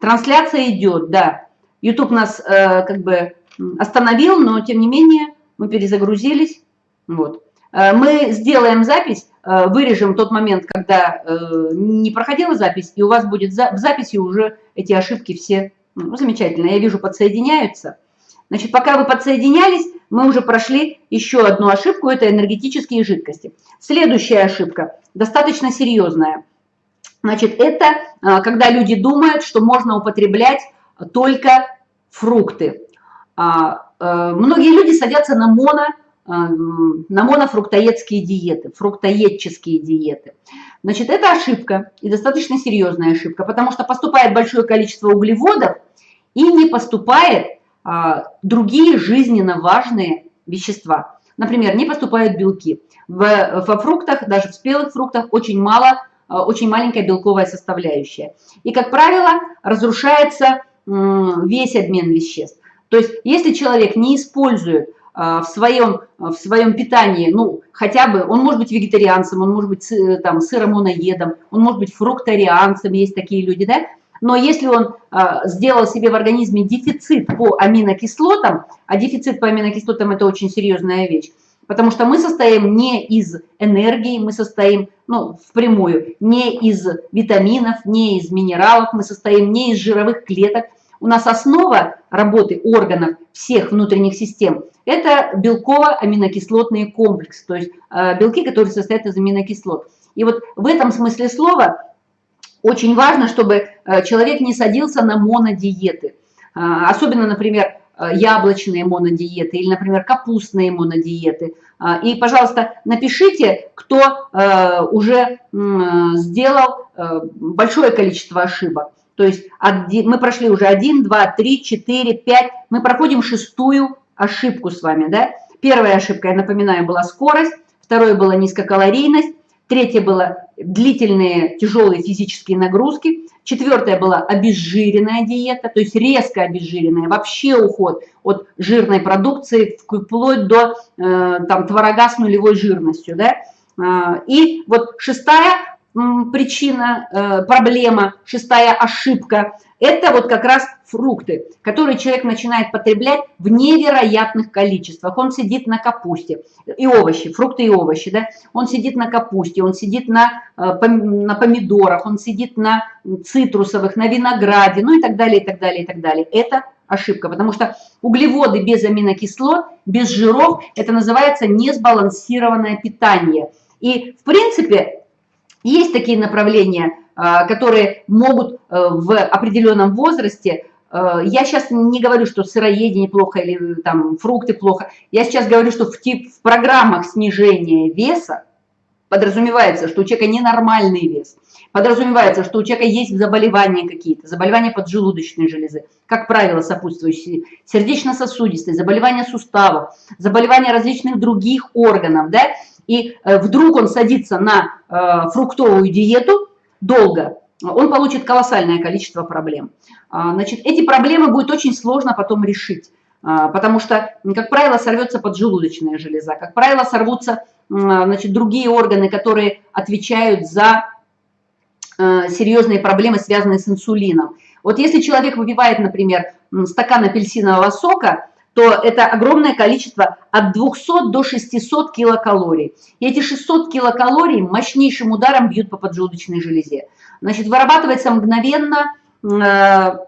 Трансляция идет, да. YouTube нас э, как бы остановил, но тем не менее мы перезагрузились. Вот. Э, мы сделаем запись, э, вырежем тот момент, когда э, не проходила запись, и у вас будет в записи уже эти ошибки все. Ну, замечательно, я вижу, подсоединяются. Значит, пока вы подсоединялись, мы уже прошли еще одну ошибку, это энергетические жидкости. Следующая ошибка, достаточно серьезная. Значит, это а, когда люди думают, что можно употреблять только фрукты. А, а, многие люди садятся на моно, на монофруктоедские диеты, фруктоедческие диеты. Значит, это ошибка и достаточно серьезная ошибка, потому что поступает большое количество углеводов и не поступает другие жизненно важные вещества. Например, не поступают белки. В, во фруктах, даже в спелых фруктах, очень мало, а, очень маленькая белковая составляющая. И, как правило, разрушается весь обмен веществ. То есть, если человек не использует а, в своем, в своем питании, ну, хотя бы, он может быть вегетарианцем, он может быть там, сыромоноедом, он может быть фрукторианцем, есть такие люди, да, но если он а, сделал себе в организме дефицит по аминокислотам, а дефицит по аминокислотам это очень серьезная вещь, потому что мы состоим не из энергии, мы состоим, ну, впрямую, не из витаминов, не из минералов, мы состоим не из жировых клеток. У нас основа работы органов всех внутренних систем – это белково-аминокислотный комплекс, то есть э, белки, которые состоят из аминокислот. И вот в этом смысле слова очень важно, чтобы э, человек не садился на монодиеты. А, особенно, например, э, яблочные монодиеты или, например, капустные монодиеты. И, пожалуйста, напишите, кто э, уже сделал большое количество ошибок. То есть мы прошли уже 1, 2, 3, 4, 5. Мы проходим шестую ошибку с вами. Да? Первая ошибка, я напоминаю, была скорость. Второе была низкокалорийность. Третье было длительные тяжелые физические нагрузки. Четвертое была обезжиренная диета, то есть резко обезжиренная, вообще уход от жирной продукции вплоть до э, там, творога с нулевой жирностью. Да? А, и вот шестая причина, э, проблема, шестая ошибка – это вот как раз фрукты, которые человек начинает потреблять в невероятных количествах. Он сидит на капусте и овощи, фрукты и овощи, да? Он сидит на капусте, он сидит на, э, на помидорах, он сидит на цитрусовых, на винограде, ну и так далее, и так далее, и так далее. Это ошибка, потому что углеводы без аминокислот, без жиров, это называется несбалансированное питание. И, в принципе, есть такие направления, которые могут э, в определенном возрасте Э, я сейчас не говорю, что сыроедение плохо или там фрукты плохо. Я сейчас говорю, что в, тип, в программах снижения веса подразумевается, что у человека ненормальный вес. Подразумевается, что у человека есть заболевания какие-то, заболевания поджелудочной железы, как правило, сопутствующие сердечно-сосудистые, заболевания суставов, заболевания различных других органов, да, и э, вдруг он садится на э, фруктовую диету долго, он получит колоссальное количество проблем. А, значит, эти проблемы будет очень сложно потом решить, а, потому что, как правило, сорвется поджелудочная железа, как правило, сорвутся значит, другие органы, которые отвечают за а, серьезные проблемы, связанные с инсулином. Вот если человек выпивает, например, стакан апельсинового сока, то это огромное количество от 200 до 600 килокалорий. И эти 600 килокалорий мощнейшим ударом бьют по поджелудочной железе. Значит, вырабатывается мгновенно, э,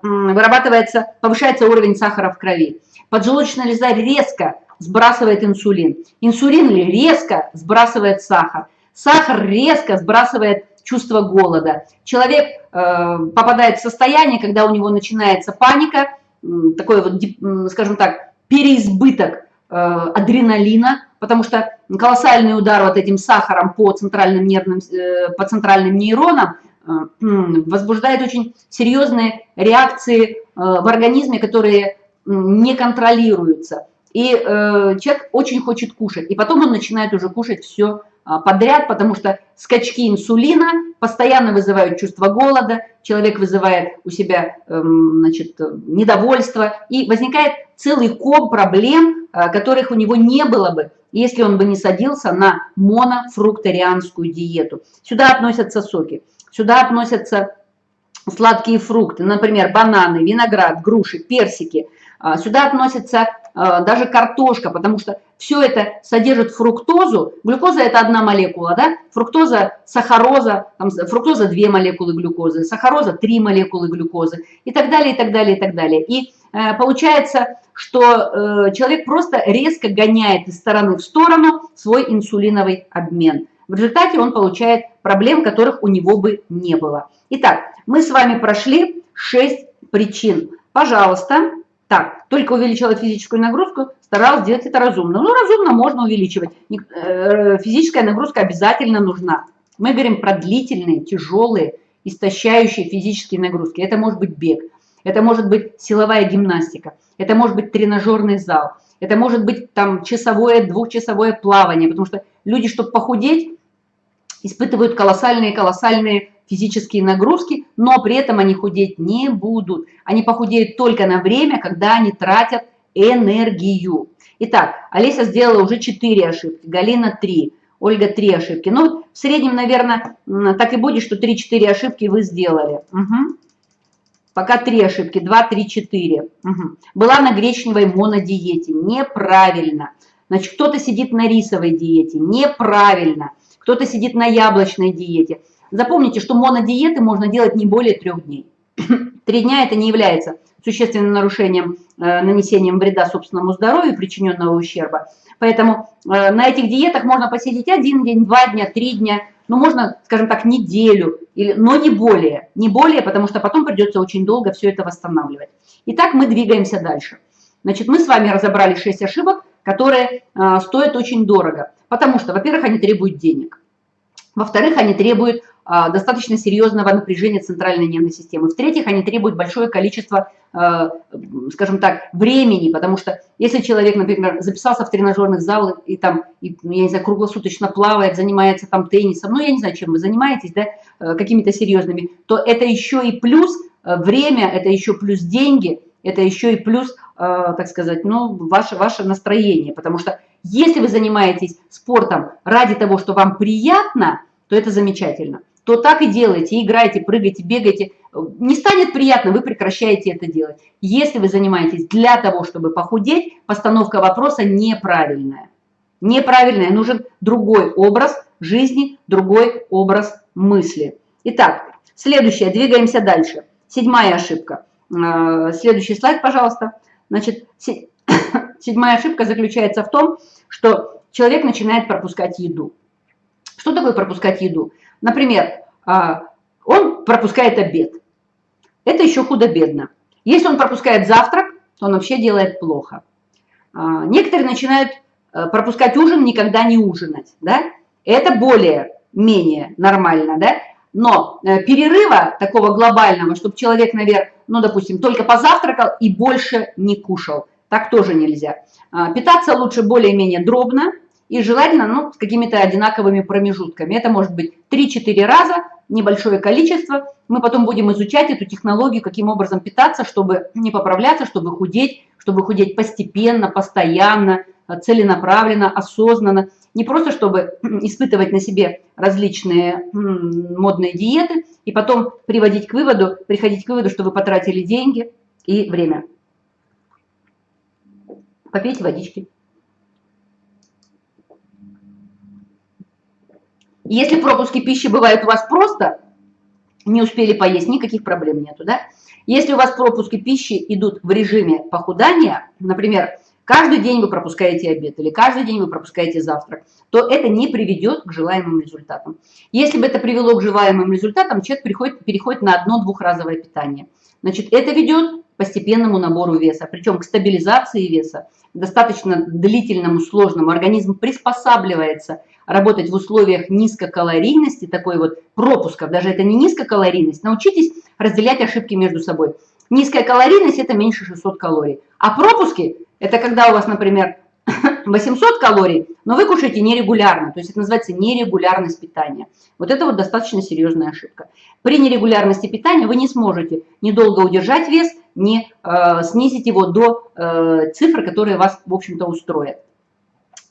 вырабатывается, повышается уровень сахара в крови. Поджелудочная железа резко сбрасывает инсулин. Инсулин резко сбрасывает сахар. Сахар резко сбрасывает чувство голода. Человек э, попадает в состояние, когда у него начинается паника, такой вот, скажем так, переизбыток э, адреналина, потому что колоссальный удар вот этим сахаром по центральным, нервным, по центральным нейронам Э, возбуждает очень серьезные реакции э, в организме, которые не контролируются. И э, человек очень хочет кушать. И потом он начинает уже кушать все а, подряд, потому что скачки инсулина постоянно вызывают чувство голода, человек вызывает у себя эм, значит, недовольство, и возникает целый ком проблем, которых у него не было бы, если он бы не садился на монофрукторианскую диету. Сюда относятся соки. Сюда относятся сладкие фрукты, например, бананы, виноград, груши, персики. А, сюда относится а, даже картошка, потому что все это содержит фруктозу. Глюкоза – это одна молекула, да? Фруктоза, сахароза, там, фруктоза – две молекулы глюкозы, сахароза – три молекулы глюкозы и так далее, и так далее, и так далее. И э, получается, что э, человек просто резко гоняет из стороны в сторону свой инсулиновый обмен. В результате он получает проблем, которых у него бы не было. Итак, мы с вами прошли 6 причин. Пожалуйста, так, только увеличила физическую нагрузку, старалась сделать это разумно. Ну, разумно можно увеличивать. Э, физическая нагрузка обязательно нужна. Мы говорим про длительные, тяжелые, истощающие физические нагрузки. Это может быть бег, это может быть силовая гимнастика, это может быть тренажерный зал, это может быть там часовое, двухчасовое плавание, потому что люди, чтобы похудеть, испытывают колоссальные-колоссальные физические нагрузки, но при этом они худеть не будут. Они похудеют только на время, когда они тратят энергию. Итак, Олеся сделала уже 4 ошибки, Галина 3, Ольга 3 ошибки. Ну, в среднем, наверное, так и будет, что 3-4 ошибки вы сделали. Угу. Пока 3 ошибки, 2, 3, 4. Угу. Была на гречневой монодиете, неправильно. Значит, кто-то сидит на рисовой диете, неправильно кто-то сидит на яблочной диете. Запомните, что монодиеты можно делать не более трех дней. [CLEARS THROAT] Три дня это не является существенным нарушением, э, нанесением вреда собственному здоровью, причиненного ущерба. Поэтому э, на этих диетах можно посидеть один день, два дня, три дня, ну, можно, скажем так, неделю, или, но не более. Не более, потому что потом придется очень долго все это восстанавливать. Итак, мы двигаемся дальше. Значит, мы с вами разобрали 6 ошибок, которые э, стоят очень дорого. Потому что, во-первых, они требуют денег. Во-вторых, они требуют достаточно серьезного напряжения центральной нервной системы. В-третьих, они требуют большое количество, а, скажем так, времени, потому что если человек, например, записался в тренажерный зал и там, и, ну, я не знаю, круглосуточно плавает, занимается там теннисом, ну, я не знаю, чем вы занимаетесь, да, э, какими-то серьезными, то это еще и плюс время, это еще плюс деньги, это еще и плюс, так сказать, ну, ваше, ваше настроение, потому что если вы занимаетесь спортом ради того, что вам приятно, то это замечательно. То так и делайте, играйте, прыгайте, бегайте. Не станет приятно, вы прекращаете это делать. Если вы занимаетесь для того, чтобы похудеть, постановка вопроса неправильная. Неправильная, нужен другой образ жизни, другой образ мысли. Итак, следующее, двигаемся дальше. Седьмая ошибка. Э, следующий слайд, пожалуйста. Значит, [COUGHS] седьмая ошибка заключается в том, что человек начинает пропускать еду. Что такое пропускать еду? Например, а, он пропускает обед. Это еще худо-бедно. Если он пропускает завтрак, то он вообще делает плохо. А, некоторые начинают э, пропускать ужин, никогда не ужинать. Да? Это более-менее нормально. Да? Но э, перерыва такого глобального, чтобы человек, наверное, ну, допустим, только позавтракал и больше не кушал, так тоже нельзя. А, питаться лучше более-менее дробно и желательно ну, с какими-то одинаковыми промежутками. Это может быть 3-4 раза, небольшое количество. Мы потом будем изучать эту технологию, каким образом питаться, чтобы не поправляться, чтобы худеть, чтобы худеть постепенно, постоянно, целенаправленно, осознанно. Не просто, чтобы испытывать на себе различные модные диеты и потом приводить к выводу, приходить к выводу, что вы потратили деньги и время. Попейте водички. Если пропуски пищи бывают у вас просто, не успели поесть, никаких проблем нету, да? Если у вас пропуски пищи идут в режиме похудания, например, каждый день вы пропускаете обед или каждый день вы пропускаете завтрак, то это не приведет к желаемым результатам. Если бы это привело к желаемым результатам, человек переходит, переходит на одно-двухразовое питание. Значит, это ведет к постепенному набору веса, причем к стабилизации веса, достаточно длительному, сложному. Организм приспосабливается работать в условиях низкокалорийности, такой вот пропусков, даже это не низкокалорийность, научитесь разделять ошибки между собой. Низкая калорийность – это меньше 600 калорий, а пропуски – это когда у вас, например, [LAUGHS] 800 калорий, но вы кушаете нерегулярно, то есть это называется нерегулярность питания. Вот это вот достаточно серьезная ошибка. При нерегулярности питания вы не сможете недолго удержать вес, не э, снизить его до э, цифр, которые вас, в общем-то, устроят.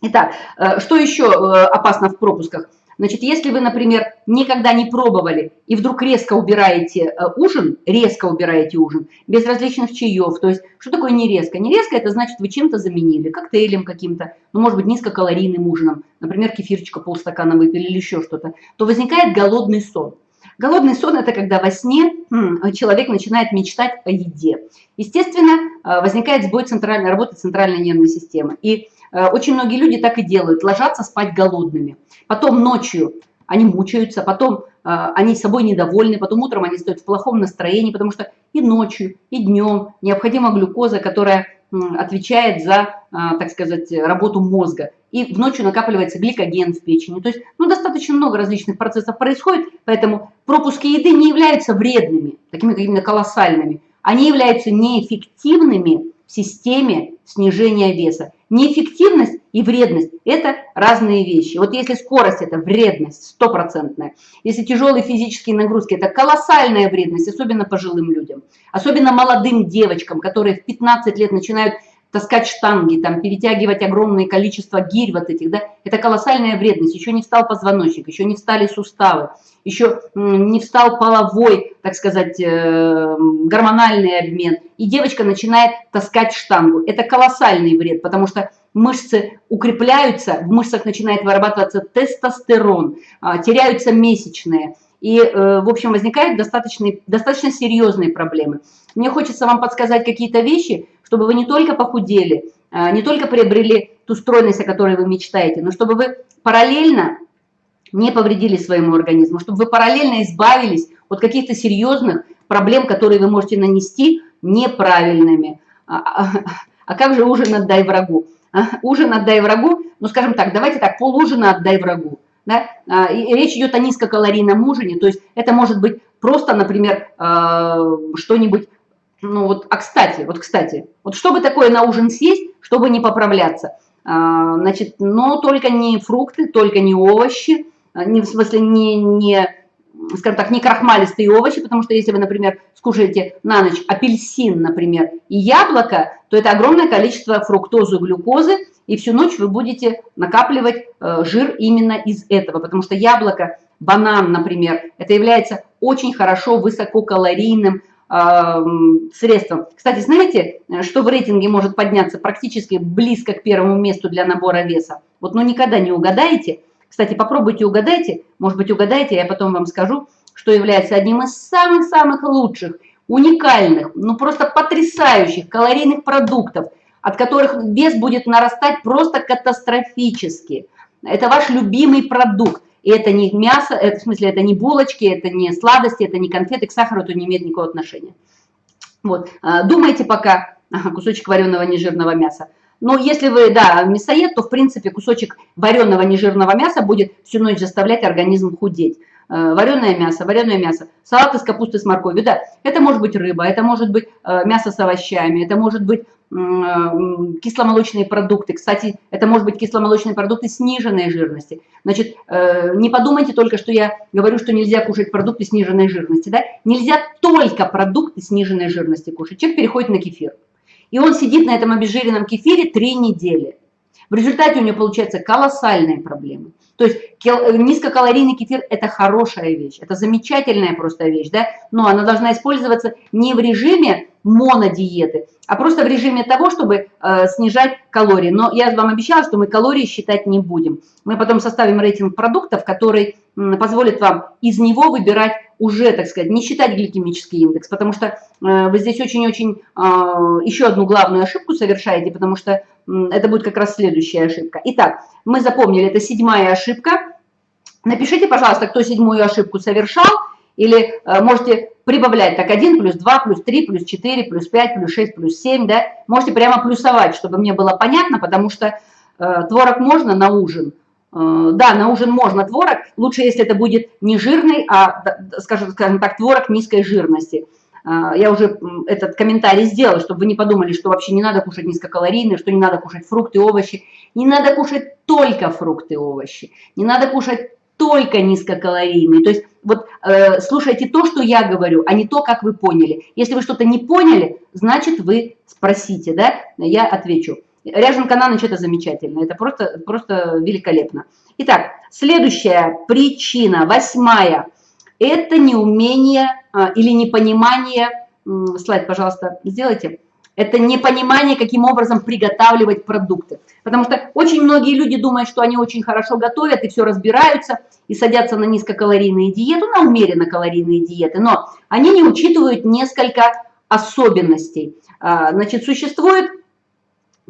Итак, э, что еще э, опасно в пропусках? Значит, если вы, например, никогда не пробовали и вдруг резко убираете э, ужин, резко убираете ужин, без различных чаев, то есть что такое не резко? Не резко – это значит, вы чем-то заменили, коктейлем каким-то, ну, может быть, низкокалорийным ужином, например, кефирчика полстакана выпили или еще что-то, то возникает голодный сон. Голодный сон – это когда во сне человек начинает мечтать о еде. Естественно, возникает сбой центральной, работы центральной нервной системы. И Э, очень многие люди так и делают, ложатся спать голодными. Потом ночью они мучаются, потом э, они собой недовольны, потом утром они стоят в плохом настроении, потому что и ночью, и днем необходима глюкоза, которая отвечает за, э, так сказать, работу мозга. И в ночью накапливается гликоген в печени. То есть, ну, достаточно много различных процессов происходит, поэтому пропуски еды не являются вредными, такими какими-то колоссальными. Они являются неэффективными в системе снижения веса. Неэффективность и вредность – это разные вещи. Вот если скорость – это вредность стопроцентная, если тяжелые физические нагрузки – это колоссальная вредность, особенно пожилым людям, особенно молодым девочкам, которые в 15 лет начинают таскать штанги, там, перетягивать огромное количество гирь вот этих, да, это колоссальная вредность. Еще не встал позвоночник, еще не встали суставы, еще не встал половой, так сказать, э, гормональный обмен. И девочка начинает таскать штангу. Это колоссальный вред, потому что мышцы укрепляются, в мышцах начинает вырабатываться тестостерон, а, теряются месячные. И, э, в общем, возникают достаточно, достаточно серьезные проблемы. Мне хочется вам подсказать какие-то вещи, чтобы вы не только похудели, а, не только приобрели ту стройность, о которой вы мечтаете, но чтобы вы параллельно не повредили своему организму, чтобы вы параллельно избавились от каких-то серьезных проблем, которые вы можете нанести неправильными. А, а, как же ужин отдай врагу? Ужин отдай врагу, ну скажем так, давайте так, пол ужина отдай врагу. Да? А, и речь идет о низкокалорийном ужине, то есть это может быть просто, например, а, что-нибудь, ну вот, а кстати, вот кстати, вот что бы такое на ужин съесть, чтобы не поправляться? А, значит, но только не фрукты, только не овощи, не, в смысле не, не, скажем так, не крахмалистые овощи, потому что если вы, например, скушаете на ночь апельсин, например, и яблоко, то это огромное количество фруктозы, глюкозы, и всю ночь вы будете накапливать э, жир именно из этого, потому что яблоко, банан, например, это является очень хорошо высококалорийным э, средством. Кстати, знаете, что в рейтинге может подняться практически близко к первому месту для набора веса? Вот ну никогда не угадаете, кстати, попробуйте угадайте, может быть угадаете, я потом вам скажу, что является одним из самых-самых лучших уникальных, ну просто потрясающих калорийных продуктов, от которых вес будет нарастать просто катастрофически. Это ваш любимый продукт. И это не мясо, это, в смысле, это не булочки, это не сладости, это не конфеты, к сахару это не имеет никакого отношения. Вот, а, думайте пока, ага, [LAUGHS] кусочек вареного нежирного мяса. Но если вы, да, мясоед, то, в принципе, кусочек вареного нежирного мяса будет всю ночь заставлять организм худеть. Э, вареное мясо, вареное мясо, салат из капусты с морковью, да, это может быть рыба, это может быть э, мясо с овощами, это может быть э, кисломолочные продукты. Кстати, это может быть кисломолочные продукты сниженной жирности. Значит, не подумайте только, что я говорю, что нельзя кушать продукты сниженной жирности. Да? Нельзя только продукты сниженной жирности кушать. Человек переходит на кефир. И он сидит на этом обезжиренном кефире три недели. В результате у него получаются колоссальные проблемы. То есть низкокалорийный кефир – это хорошая вещь, это замечательная просто вещь, да? но она должна использоваться не в режиме монодиеты, а просто в режиме того, чтобы э, снижать калории. Но я вам обещала, что мы калории считать не будем. Мы потом составим рейтинг продуктов, который позволит вам из него выбирать уже, так сказать, не считать гликемический индекс, потому что э, вы здесь очень-очень э, еще одну главную ошибку совершаете, потому что это будет как раз следующая ошибка. Итак, мы запомнили, это седьмая ошибка. Напишите, пожалуйста, кто седьмую ошибку совершал, или э, можете прибавлять так 1 плюс 2 плюс 3 плюс 4 плюс 5 плюс 6 плюс 7, да, можете прямо плюсовать, чтобы мне было понятно, потому что э, творог можно на ужин, да, на ужин можно творог, лучше, если это будет не жирный, а, скажем, скажем так, творог низкой жирности. Э, я уже этот комментарий сделала, чтобы вы не подумали, что вообще не надо кушать низкокалорийные, что не надо кушать фрукты, овощи. Не надо кушать только фрукты, овощи. Не надо кушать только низкокалорийные. То есть вот э, слушайте то, что я говорю, а не то, как вы поняли. Если вы что-то не поняли, значит вы спросите, да, я отвечу. Ряженка на ночь – это замечательно, это просто, просто великолепно. Итак, следующая причина, восьмая, это неумение а, или непонимание, слайд, пожалуйста, сделайте, это непонимание, каким образом приготавливать продукты. Потому что очень многие люди думают, что они очень хорошо готовят и все разбираются, и садятся на низкокалорийные диеты, на умеренно калорийные диеты, но они не учитывают несколько особенностей. А, значит, существует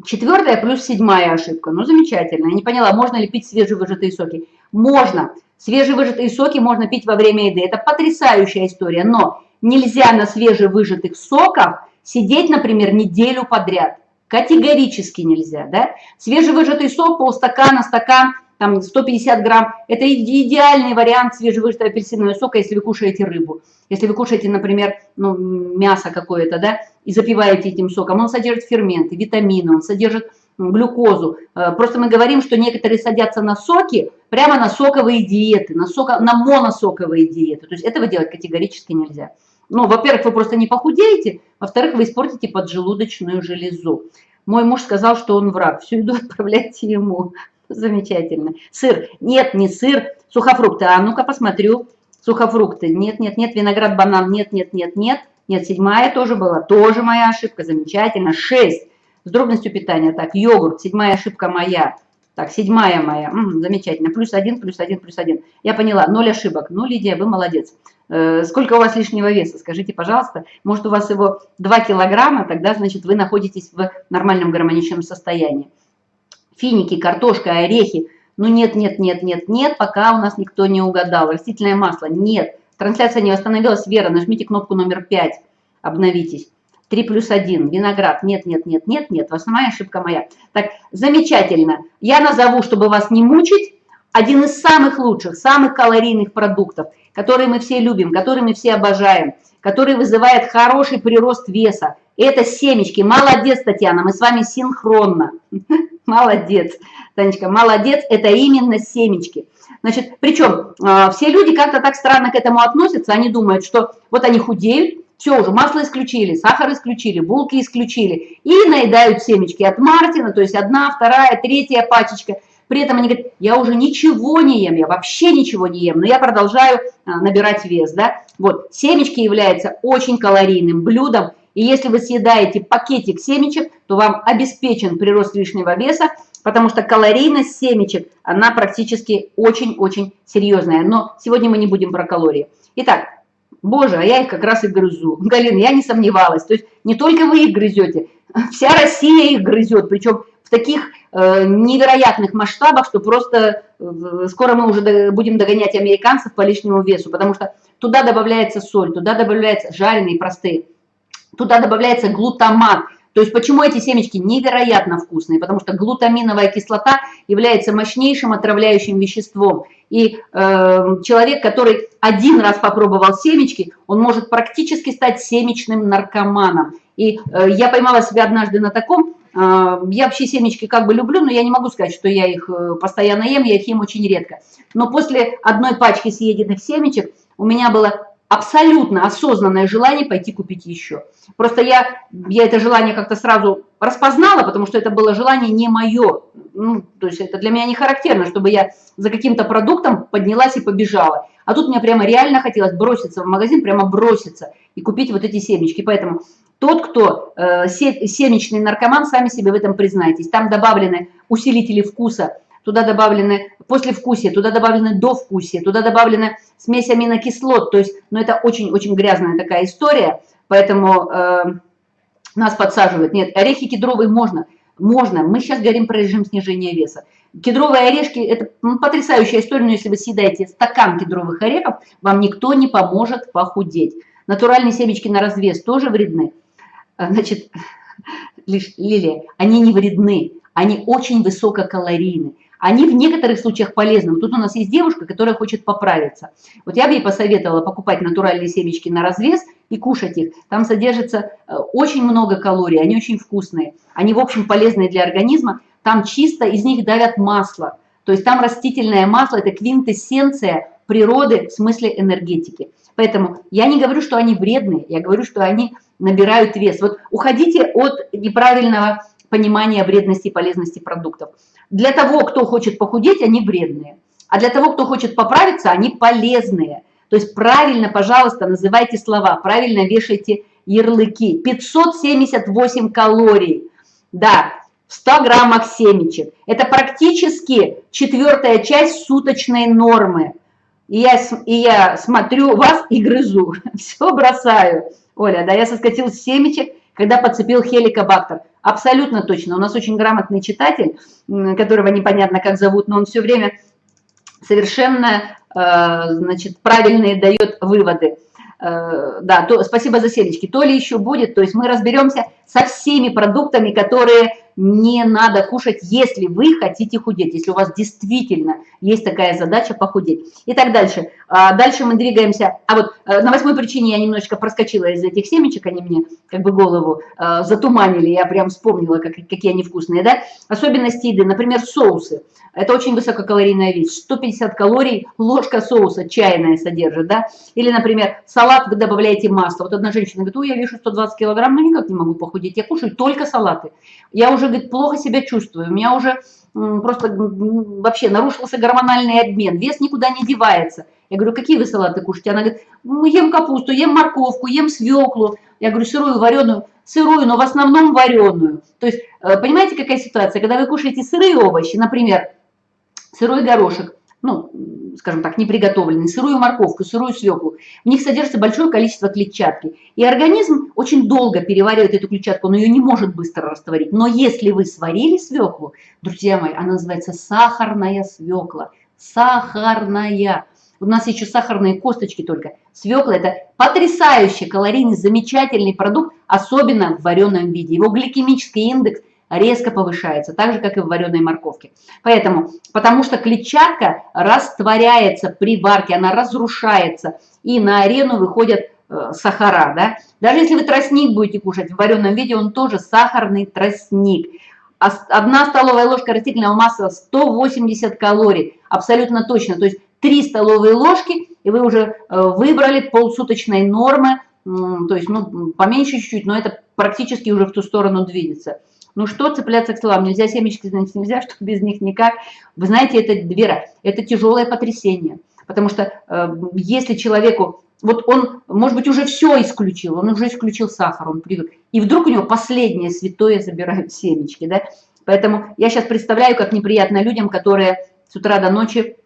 четвертая плюс седьмая ошибка. Ну, замечательно. Я не поняла, можно ли пить свежевыжатые соки. Можно. Свежевыжатые соки можно пить во время еды. Это потрясающая история, но нельзя на свежевыжатых соках сидеть, например, неделю подряд. Категорически нельзя, да? Свежевыжатый сок, полстакана, стакан, там 150 грамм. Это идеальный вариант свежевыжатого апельсинового сока, если вы кушаете рыбу. Если вы кушаете, например, ну, мясо какое-то, да, и запиваете этим соком, он содержит ферменты, витамины, он содержит глюкозу. Э, просто мы говорим, что некоторые садятся на соки, прямо на соковые диеты, на, соко, на моносоковые диеты. То есть этого делать категорически нельзя. Ну, во-первых, вы просто не похудеете, во-вторых, вы испортите поджелудочную железу. Мой муж сказал, что он враг. Всю еду [LAUGHS] отправляйте ему. Замечательно. Сыр. Нет, не сыр. Сухофрукты. А ну-ка посмотрю. Сухофрукты. Нет, нет, нет. Виноград, банан. Нет, нет, нет, нет. Нет, седьмая тоже была. Тоже моя ошибка. Замечательно. Шесть. С дробностью питания. Так, йогурт. Седьмая ошибка моя. Так, седьмая моя. -м, замечательно. Плюс один, плюс один, плюс один. Я поняла. Ноль ошибок. Ну, Лидия, вы молодец. Э, сколько у вас лишнего веса? Скажите, пожалуйста. Может, у вас его 2 килограмма, тогда, значит, вы находитесь в нормальном гармоничном состоянии. Финики, картошка, орехи. Ну, нет, нет, нет, нет, нет, пока у нас никто не угадал. Растительное масло, нет. Трансляция не восстановилась. Вера, нажмите кнопку номер 5. Обновитесь. 3 плюс 1. Виноград. Нет, нет, нет, нет, нет. Основная ошибка моя. Так, замечательно. Я назову, чтобы вас не мучить, один из самых лучших, самых калорийных продуктов, которые мы все любим, которые мы все обожаем, который вызывает хороший прирост веса. Это семечки. Молодец, Татьяна, мы с вами синхронно. [LAUGHS] Молодец, Танечка, молодец, это именно семечки. Значит, причем а, все люди как-то так странно к этому относятся, они думают, что вот они худеют, все уже, масло исключили, сахар исключили, булки исключили. И наедают семечки от Мартина, то есть одна, вторая, третья пачечка. При этом они говорят, я уже ничего не ем, я вообще ничего не ем, но я продолжаю а, набирать вес. Да? Вот, семечки являются очень калорийным блюдом. И если вы съедаете пакетик семечек, то вам обеспечен прирост лишнего веса, потому что калорийность семечек, она практически очень-очень серьезная. Но сегодня мы не будем про калории. Итак, Боже, а я их как раз и грызу. [LAUGHS] Галина, я не сомневалась. То есть не только вы их грызете, [LAUGHS] вся Россия их грызет, причем в таких э, невероятных масштабах, что просто э, скоро мы уже будем догонять американцев по лишнему весу, потому что туда добавляется соль, туда добавляется жареные простые, туда добавляется глутамат, то есть почему эти семечки невероятно вкусные? Потому что глутаминовая кислота является мощнейшим отравляющим веществом. И э, человек, который один раз попробовал семечки, он может практически стать семечным наркоманом. И э, я поймала себя однажды на таком, э, я вообще семечки как бы люблю, но я не могу сказать, что я их э, постоянно ем, я их ем очень редко. Но после одной пачки съеденных семечек у меня было абсолютно осознанное желание пойти купить еще. Просто я, я это желание как-то сразу распознала, потому что это было желание не мое. Ну, то есть это для меня не характерно, чтобы я за каким-то продуктом поднялась и побежала. А тут мне прямо реально хотелось броситься в магазин, прямо броситься и купить вот эти семечки. Поэтому тот, кто э, семечный наркоман, сами себе в этом признайтесь. Там добавлены усилители вкуса, туда добавлены послевкусие, туда добавлены довкусие, туда добавлены смесь аминокислот. То есть, ну это очень-очень грязная такая история, поэтому э, нас подсаживают. Нет, орехи кедровые можно, можно. Мы сейчас говорим про режим снижения веса. Кедровые орешки – это ну, потрясающая история, но если вы съедаете стакан кедровых орехов, вам никто не поможет похудеть. Натуральные семечки на развес тоже вредны. А, значит, [LAUGHS] Лилия, они не вредны, они очень высококалорийны они в некоторых случаях полезны. Тут у нас есть девушка, которая хочет поправиться. Вот я бы ей посоветовала покупать натуральные семечки на развес и кушать их. Там содержится э, очень много калорий, они очень вкусные. Они, в общем, полезные для организма. Там чисто из них давят масло. То есть там растительное масло – это квинтэссенция природы в смысле энергетики. Поэтому я не говорю, что они вредные, я говорю, что они набирают вес. Вот уходите от неправильного понимания вредности и полезности продуктов. Для того, кто хочет похудеть, они вредные. А для того, кто хочет поправиться, они полезные. То есть правильно, пожалуйста, называйте слова, правильно вешайте ярлыки. 578 калорий. Да, в 100 граммах семечек. Это практически четвертая часть суточной нормы. И я, и я смотрю [LAUGHS] вас и грызу. Все бросаю. Оля, да, я соскочил с семечек, когда подцепил хеликобактер. Абсолютно точно. У нас очень грамотный читатель, которого непонятно как зовут, но он все время совершенно э, значит, правильные дает выводы. Э, да, то, спасибо за селечки. То ли еще будет, то есть мы разберемся со всеми продуктами, которые не надо кушать, если вы хотите худеть, если у вас действительно есть такая задача похудеть. И так дальше. А дальше мы двигаемся. А вот э, на восьмой причине я немножечко проскочила из этих семечек, они мне как бы голову э, затуманили, я прям вспомнила, как, какие они вкусные, да. Особенности еды, например, соусы. Это очень высококалорийная вещь. 150 калорий ложка соуса чайная содержит, да. Или, например, салат вы добавляете масло. Вот одна женщина говорит, ой, я вешу 120 килограмм, но никак не могу похудеть. Я кушаю только салаты. Я уже, говорит, плохо себя чувствую. У меня уже просто вообще нарушился гормональный обмен. Вес никуда не девается. Я говорю, какие вы салаты кушаете? Она говорит, ем капусту, ем морковку, ем свеклу. Я говорю, сырую, вареную. Сырую, но в основном вареную. То есть, э, понимаете, какая ситуация? Когда вы кушаете сырые овощи, например, сырой горошек, ну, скажем так, неприготовленный, сырую морковку, сырую свеклу, в них содержится большое количество клетчатки. И организм очень долго переваривает эту клетчатку, но ее не может быстро растворить. Но если вы сварили свеклу, друзья мои, она называется сахарная свекла. Сахарная. У нас еще сахарные косточки только. Свекла – это потрясающий калорийный, замечательный продукт, особенно в вареном виде. Его гликемический индекс резко повышается, так же, как и в вареной морковке. Поэтому, потому что клетчатка растворяется при варке, она разрушается, и на арену выходят э, сахара. Да? Даже если вы тростник будете кушать в вареном виде, он тоже сахарный тростник. Одна столовая ложка растительного масла 180 калорий, абсолютно точно. То есть 3 столовые ложки, и вы уже э, выбрали полсуточной нормы, то есть ну, поменьше чуть-чуть, но это практически уже в ту сторону движется. Ну что цепляться к словам? Нельзя семечки, значит, нельзя, [LAUGHS] что без них никак. Вы знаете, это, Вера, это тяжелое потрясение. Потому что э, если человеку, вот он, может быть, уже все исключил, он уже исключил сахар, он привык, и вдруг у него последнее святое забирают [LAUGHS] семечки, да? Поэтому я сейчас представляю, как неприятно людям, которые с утра до ночи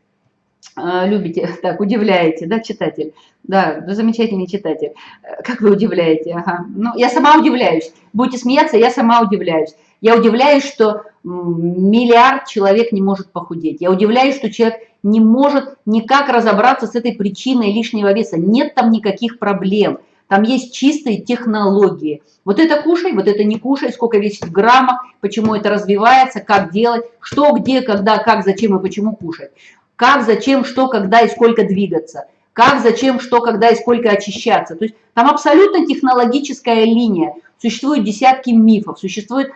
любите, [LAUGHS] так, удивляете, да, читатель? Да, замечательный читатель. Э, как вы удивляете? Ага. Ну, я сама удивляюсь. Будете смеяться, я сама удивляюсь. Я удивляюсь, что миллиард человек не может похудеть. Я удивляюсь, что человек не может никак разобраться с этой причиной лишнего веса. Нет там никаких проблем. Там есть чистые технологии. Вот это кушай, вот это не кушай, сколько весит в граммах, почему это развивается, как делать, что, где, когда, как, зачем и почему кушать. Как, зачем, что, когда и сколько двигаться. Как, зачем, что, когда и сколько очищаться. То есть там абсолютно технологическая линия. Существуют десятки мифов, существует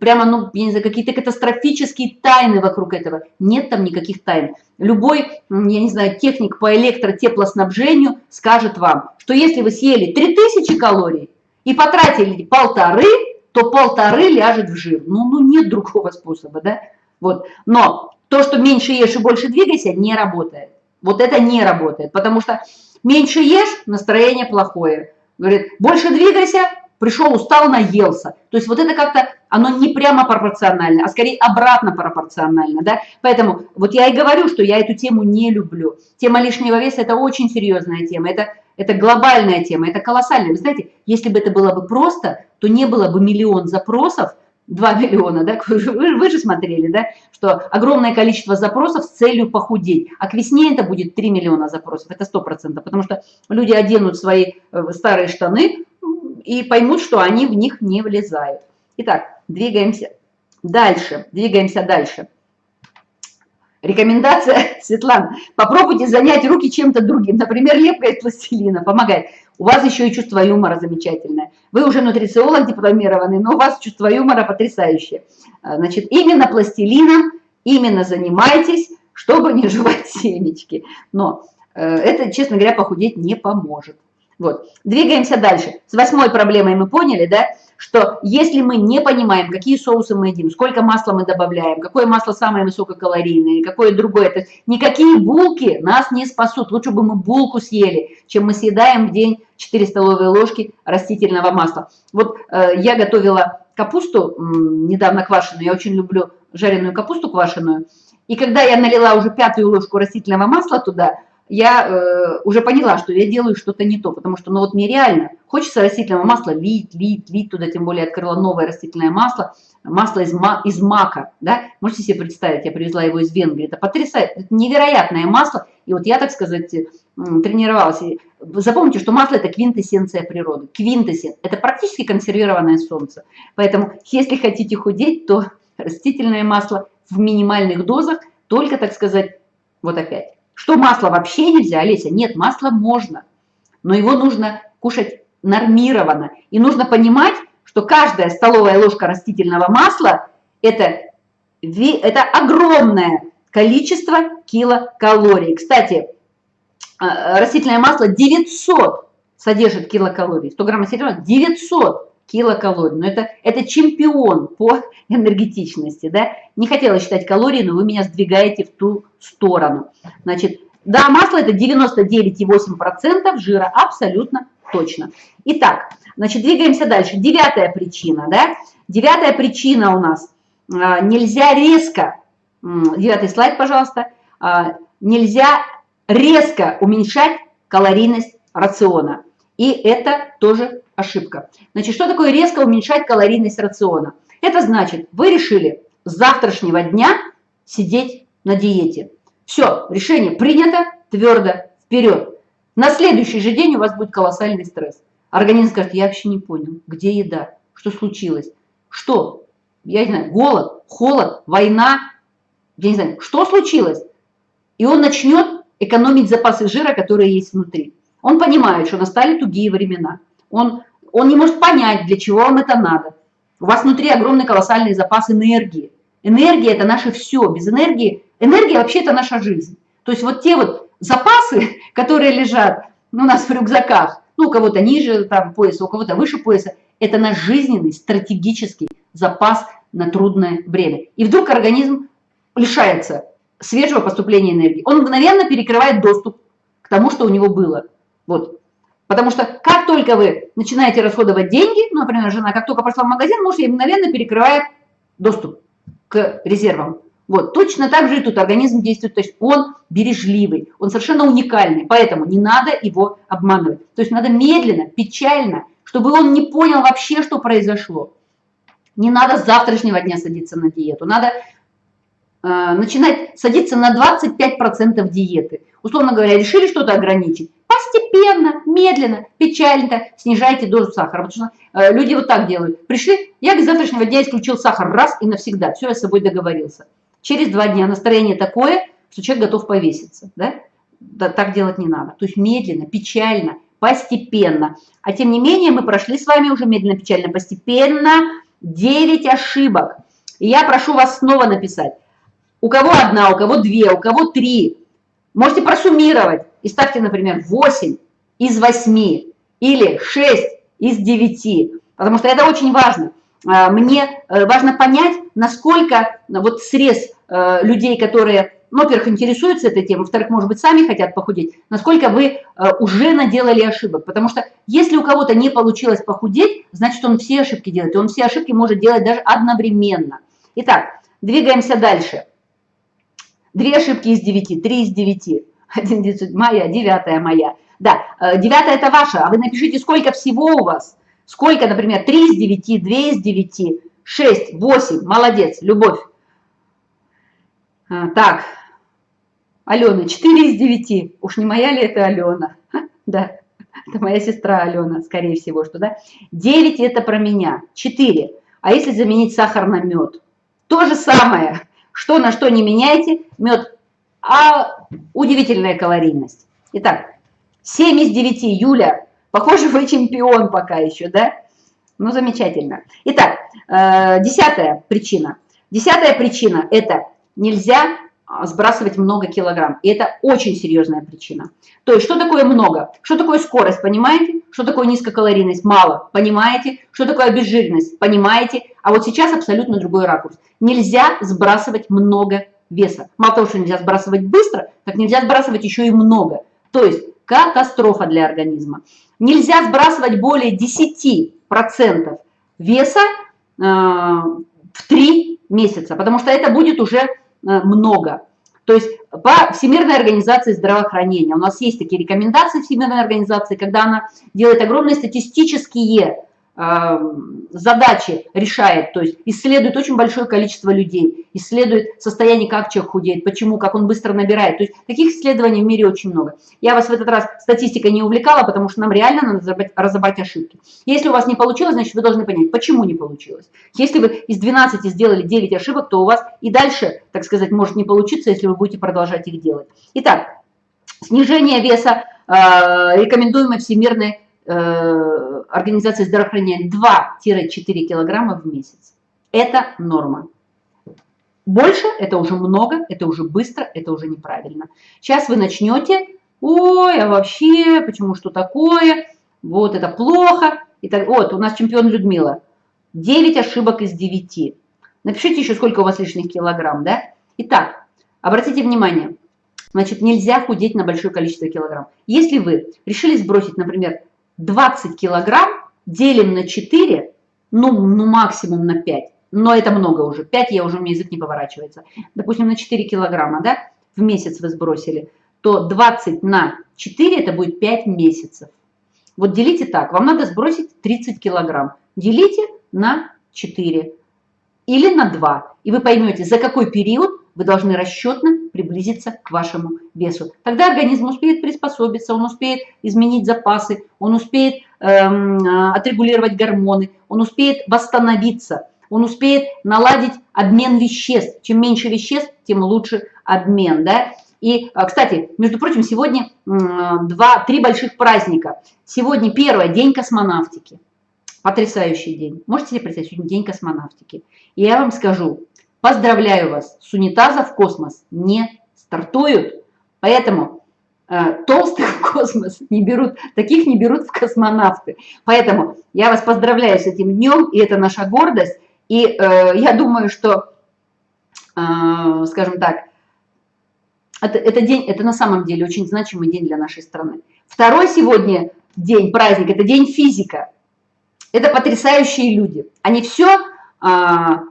прямо, ну, я не знаю, какие-то катастрофические тайны вокруг этого. Нет там никаких тайн. Любой, я не знаю, техник по электротеплоснабжению скажет вам, что если вы съели 3000 калорий и потратили полторы, то полторы ляжет в жир. Ну, ну нет другого способа, да? Вот. Но то, что меньше ешь и больше двигайся, не работает. Вот это не работает, потому что меньше ешь, настроение плохое. Говорит, больше двигайся, пришел, устал, наелся. То есть вот это как-то, оно не прямо пропорционально, а скорее обратно пропорционально, да. Поэтому вот я и говорю, что я эту тему не люблю. Тема лишнего веса – это очень серьезная тема, это, это глобальная тема, это колоссальная. Вы знаете, если бы это было бы просто, то не было бы миллион запросов, 2 миллиона, да, [LAUGHS] вы, вы же смотрели, да, что огромное количество запросов с целью похудеть, а к весне это будет 3 миллиона запросов, это 100%, потому что люди оденут свои э, старые штаны, и поймут, что они в них не влезают. Итак, двигаемся дальше, двигаемся дальше. Рекомендация, [LAUGHS] Светлана, попробуйте занять руки чем-то другим, например, лепкой пластилина, помогает. У вас еще и чувство юмора замечательное. Вы уже нутрициолог дипломированный, но у вас чувство юмора потрясающее. А, значит, именно пластилином, именно занимайтесь, чтобы не жевать семечки. Но э, это, честно говоря, похудеть не поможет. Вот. Двигаемся дальше. С восьмой проблемой мы поняли, да, что если мы не понимаем, какие соусы мы едим, сколько масла мы добавляем, какое масло самое высококалорийное, какое другое, то никакие булки нас не спасут. Лучше бы мы булку съели, чем мы съедаем в день 4 столовые ложки растительного масла. Вот э, я готовила капусту недавно квашеную, я очень люблю жареную капусту квашеную, и когда я налила уже пятую ложку растительного масла туда, я э, уже поняла, что я делаю что-то не то, потому что, ну вот мне реально хочется растительного масла лить, лить, лить туда, тем более открыла новое растительное масло, масло из, ма, из мака, да, можете себе представить, я привезла его из Венгрии, это потрясающе, это невероятное масло, и вот я, так сказать, тренировалась. И запомните, что масло – это квинтэссенция природы, квинтэссенция, это практически консервированное солнце, поэтому если хотите худеть, то растительное масло в минимальных дозах, только, так сказать, вот опять, что масло вообще нельзя, Олеся? Нет, масло можно, но его нужно кушать нормированно. И нужно понимать, что каждая столовая ложка растительного масла это, – это огромное количество килокалорий. Кстати, а, растительное масло 900 содержит килокалорий. 100 грамм растительного 900 килокалорий. Но это, это чемпион по энергетичности. Да? Не хотела считать калории, но вы меня сдвигаете в ту сторону. Значит, да, масло это 99,8% жира, абсолютно точно. Итак, значит, двигаемся дальше. Девятая причина, да? Девятая причина у нас. А, нельзя резко, девятый слайд, пожалуйста, а, нельзя резко уменьшать калорийность рациона. И это тоже ошибка. Значит, что такое резко уменьшать калорийность рациона? Это значит, вы решили с завтрашнего дня сидеть на диете. Все, решение принято, твердо, вперед. На следующий же день у вас будет колоссальный стресс. Организм скажет, я вообще не понял, где еда, что случилось, что, я не знаю, голод, холод, война, я не знаю, что случилось. И он начнет экономить запасы жира, которые есть внутри. Он понимает, что настали тугие времена. Он, он не может понять, для чего вам это надо. У вас внутри огромный колоссальный запас энергии. Энергия – это наше все. Без энергии, энергия вообще это наша жизнь. То есть вот те вот запасы, [LAUGHS] которые лежат ну, у нас в рюкзаках, ну, у кого-то ниже там, пояса, у кого-то выше пояса, это наш жизненный стратегический запас на трудное время. И вдруг организм лишается свежего поступления энергии. Он мгновенно перекрывает доступ к тому, что у него было. Потому что как только вы начинаете расходовать деньги, ну, например, жена как только пошла в магазин, муж ей мгновенно перекрывает доступ к резервам. Вот, точно так же и тут организм действует, то есть он бережливый, он совершенно уникальный, поэтому не надо его обманывать. То есть надо медленно, печально, чтобы он не понял вообще, что произошло. Не надо с завтрашнего дня садиться на диету, надо э, начинать садиться на 25% диеты. Условно говоря, решили что-то ограничить, постепенно, медленно, печально снижайте дозу сахара. Потому что э, люди вот так делают. Пришли, я с завтрашнего дня исключил сахар раз и навсегда. Все, я с собой договорился. Через два дня настроение такое, что человек готов повеситься. Да? Да, так делать не надо. То есть медленно, печально, постепенно. А тем не менее мы прошли с вами уже медленно, печально, постепенно 9 ошибок. И я прошу вас снова написать. У кого одна, у кого две, у кого три. Можете просуммировать и ставьте, например, 8 из 8 или 6 из 9. Потому что это очень важно. А, мне э, важно понять, насколько вот срез э, людей, которые, ну, во-первых, интересуются этой темой, во-вторых, может быть, сами хотят похудеть, насколько вы э, уже наделали ошибок. Потому что если у кого-то не получилось похудеть, значит, он все ошибки делает. И он все ошибки может делать даже одновременно. Итак, двигаемся дальше. Две ошибки из девяти, три из девяти. Один девятьсот, моя, девятая моя. Да, девятая это ваша, а вы напишите, сколько всего у вас. Сколько, например, 3 из 9, 2 из 9, 6, 8, молодец, любовь. А, так, Алена, 4 из 9, уж не моя ли это Алена? [LAUGHS] Да, это моя сестра Алена, скорее всего, что да. 9 это про меня, 4. А если заменить сахар на мед? То же самое, что на что не меняйте, мед, а удивительная калорийность. Итак, 7 из 9, Юля, Похоже, вы чемпион пока еще, да? Ну, замечательно. Итак, э, десятая причина. Десятая причина – это нельзя а, сбрасывать много килограмм. И это очень серьезная причина. То есть, что такое много? Что такое скорость, понимаете? Что такое низкокалорийность? Мало, понимаете? Что такое обезжиренность? Понимаете? А вот сейчас абсолютно другой ракурс. Нельзя сбрасывать много веса. Мало того, что нельзя сбрасывать быстро, так нельзя сбрасывать еще и много. То есть, катастрофа для организма. Нельзя сбрасывать более 10% веса э, в 3 месяца, потому что это будет уже э, много. То есть по Всемирной организации здравоохранения, у нас есть такие рекомендации Всемирной организации, когда она делает огромные статистические задачи решает, то есть исследует очень большое количество людей, исследует состояние, как человек худеет, почему, как он быстро набирает. То есть таких исследований в мире очень много. Я вас в этот раз статистикой не увлекала, потому что нам реально надо разобрать, разобрать ошибки. Если у вас не получилось, значит вы должны понять, почему не получилось. Если вы из 12 сделали 9 ошибок, то у вас и дальше, так сказать, может не получиться, если вы будете продолжать их делать. Итак, снижение веса, э, рекомендуемой Всемирной организации здравоохранения 2-4 килограмма в месяц. Это норма. Больше – это уже много, это уже быстро, это уже неправильно. Сейчас вы начнете, ой, а вообще, почему что такое, вот это плохо. И так, вот, у нас чемпион Людмила. 9 ошибок из 9. Напишите еще, сколько у вас лишних килограмм, да? Итак, обратите внимание, значит, нельзя худеть на большое количество килограмм. Если вы решили сбросить, например, 20 килограмм делим на 4, ну, ну максимум на 5, но это много уже, 5 я уже, у меня язык не поворачивается, допустим, на 4 килограмма, да, в месяц вы сбросили, то 20 на 4 это будет 5 месяцев. Вот делите так, вам надо сбросить 30 килограмм, делите на 4 или на 2, и вы поймете, за какой период вы должны расчетно приблизиться к вашему весу. Тогда организм успеет приспособиться, он успеет изменить запасы, он успеет эм, отрегулировать гормоны, он успеет восстановиться, он успеет наладить обмен веществ. Чем меньше веществ, тем лучше обмен. Да? И, э, кстати, между прочим, сегодня два, три больших праздника. Сегодня первое, день космонавтики. Потрясающий день. Можете себе представить, сегодня день космонавтики. И я вам скажу, Поздравляю вас, с унитаза в космос не стартуют, поэтому э, толстых в космос не берут, таких не берут в космонавты. Поэтому я вас поздравляю с этим днем, и это наша гордость. И э, я думаю, что, э, скажем так, это, это день, это на самом деле очень значимый день для нашей страны. Второй сегодня день, праздник, это день физика. Это потрясающие люди. Они все а,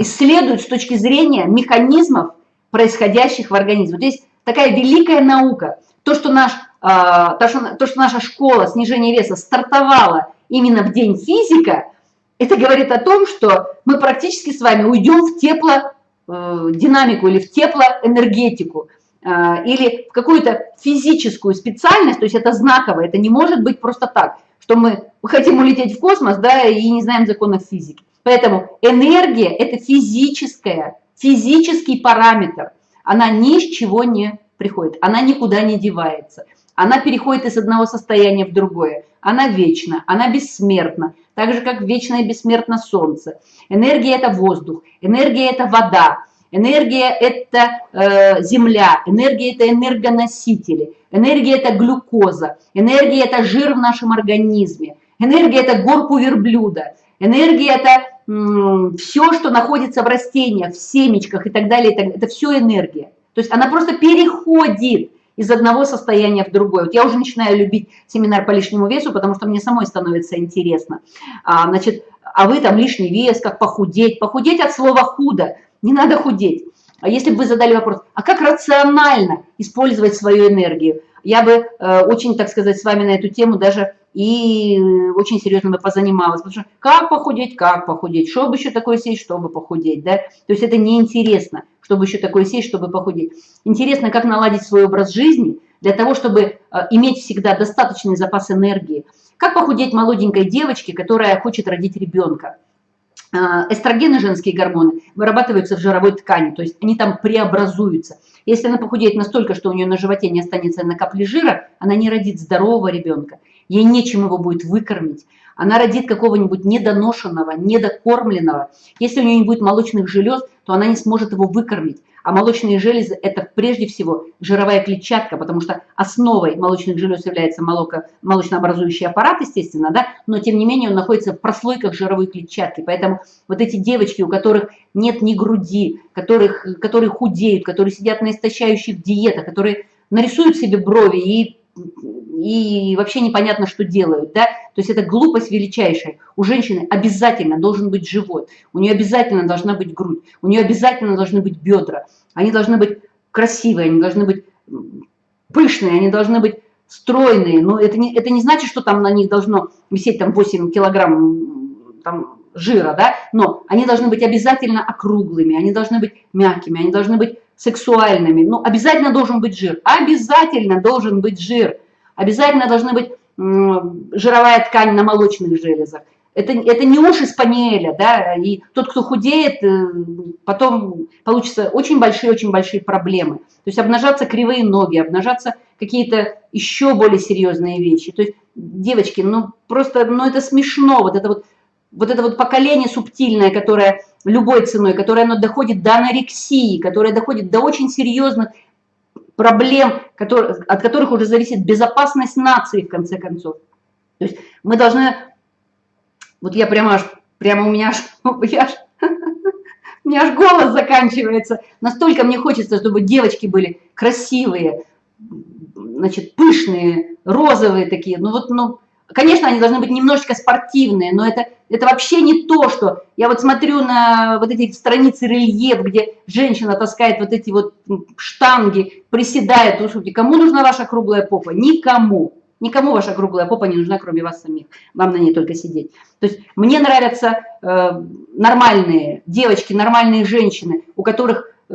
исследуют с точки зрения механизмов, происходящих в организме. Вот здесь такая великая наука. То, что, наш, а, то, что, то, что наша школа снижения веса стартовала именно в день физика, это говорит о том, что мы практически с вами уйдем в теплодинамику э, или в теплоэнергетику э, или в какую-то физическую специальность, то есть это знаково, это не может быть просто так, что мы хотим улететь в космос, да, и не знаем законов физики. Поэтому энергия – это физическая, физический параметр. Она ни с чего не приходит, она никуда не девается. Она переходит из одного состояния в другое. Она вечна, она бессмертна, так же, как вечно и бессмертно солнце. Энергия – это воздух, энергия – это вода, энергия – это э, земля, энергия – это энергоносители, энергия – это глюкоза, энергия – это жир в нашем организме, энергия – это горку верблюда, энергия – это все, что находится в растениях, в семечках и так далее, это, все энергия. То есть она просто переходит из одного состояния в другое. Вот я уже начинаю любить семинар по лишнему весу, потому что мне самой становится интересно. А, значит, а вы там лишний вес, как похудеть? Похудеть от слова худо, не надо худеть. А если бы вы задали вопрос, а как рационально использовать свою энергию? Я бы э, очень, так сказать, с вами на эту тему даже и очень серьезно бы позанималась. Потому что как похудеть, как похудеть, что бы еще такое сесть, чтобы похудеть, да? То есть это неинтересно чтобы еще такое сесть, чтобы похудеть. Интересно, как наладить свой образ жизни для того, чтобы э, иметь всегда достаточный запас энергии. Как похудеть молоденькой девочке, которая хочет родить ребенка. Э, эстрогены, женские гормоны, вырабатываются в жировой ткани, то есть они там преобразуются. Если она похудеет настолько, что у нее на животе не останется на капли жира, она не родит здорового ребенка. Ей нечем его будет выкормить она родит какого-нибудь недоношенного, недокормленного. Если у нее не будет молочных желез, то она не сможет его выкормить. А молочные железы – это прежде всего жировая клетчатка, потому что основой молочных желез является молоко, молочнообразующий аппарат, естественно, да, но тем не менее он находится в прослойках жировой клетчатки. Поэтому вот эти девочки, у которых нет ни груди, которых, которые худеют, которые сидят на истощающих диетах, которые нарисуют себе брови и и вообще непонятно, что делают, да, то есть это глупость величайшая. У женщины обязательно должен быть живот, у нее обязательно должна быть грудь, у нее обязательно должны быть бедра, они должны быть красивые, они должны быть пышные, они должны быть стройные, но это не, это не значит, что там на них должно висеть там 8 килограмм там, жира, да, но они должны быть обязательно округлыми, они должны быть мягкими, они должны быть сексуальными. Ну, обязательно должен быть жир. Обязательно должен быть жир. Обязательно должна быть жировая ткань на молочных железах. Это, это не уши спаниеля, да, и тот, кто худеет, э, потом получится очень большие-очень большие проблемы. То есть обнажаться кривые ноги, обнажаться какие-то еще более серьезные вещи. То есть, девочки, ну просто, ну это смешно, вот это вот, вот это вот поколение субтильное, которое любой ценой, которое оно доходит до анорексии, которое доходит до очень серьезных проблем, которые, от которых уже зависит безопасность нации, в конце концов. То есть мы должны, вот я прямо аж, прямо у меня аж, [LAUGHS] я аж, [LAUGHS] у меня аж голос заканчивается. Настолько мне хочется, чтобы девочки были красивые, значит, пышные, розовые такие. Ну вот, ну, Конечно, они должны быть немножечко спортивные, но это, это вообще не то, что... Я вот смотрю на вот эти страницы рельеф, где женщина таскает вот эти вот штанги, приседает. Слушайте, кому нужна ваша круглая попа? Никому. Никому ваша круглая попа не нужна, кроме вас самих. Вам на ней только сидеть. То есть мне нравятся э, нормальные девочки, нормальные женщины, у которых, э,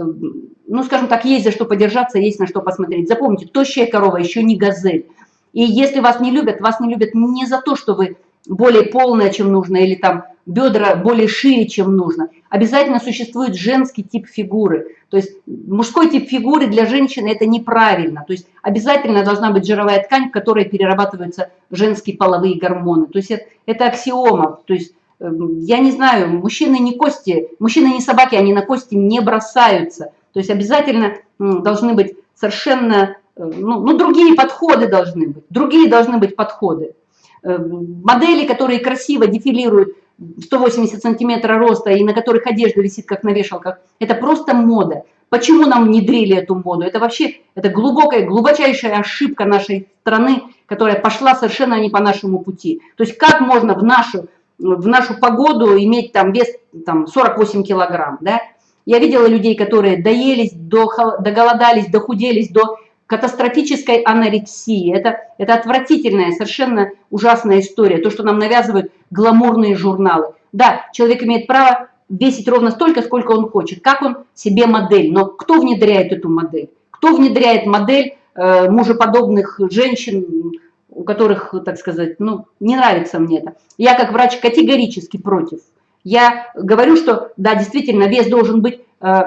ну, скажем так, есть за что подержаться, есть на что посмотреть. Запомните, тощая корова еще не газель. И если вас не любят, вас не любят не за то, что вы более полная, чем нужно, или там бедра более шире, чем нужно. Обязательно существует женский тип фигуры. То есть мужской тип фигуры для женщины это неправильно. То есть обязательно должна быть жировая ткань, в которой перерабатываются женские половые гормоны. То есть это, это аксиома. То есть эм, я не знаю, мужчины не кости, мужчины не собаки, они на кости не бросаются. То есть обязательно должны быть совершенно ну, ну, другие подходы должны быть, другие должны быть подходы. Э, модели, которые красиво дефилируют 180 сантиметров роста и на которых одежда висит как на вешалках, это просто мода. Почему нам внедрили эту моду? Это вообще это глубокая, глубочайшая ошибка нашей страны, которая пошла совершенно не по нашему пути. То есть как можно в нашу в нашу погоду иметь там вес там, 48 килограмм, да. Я видела людей, которые доелись, до, доголодались, дохуделись до катастрофической анорексии. Это, это отвратительная, совершенно ужасная история, то, что нам навязывают гламурные журналы. Да, человек имеет право весить ровно столько, сколько он хочет, как он себе модель. Но кто внедряет эту модель? Кто внедряет модель э, мужеподобных женщин, у которых, так сказать, ну, не нравится мне это. Я как врач категорически против. Я говорю, что, да, действительно, вес должен быть э,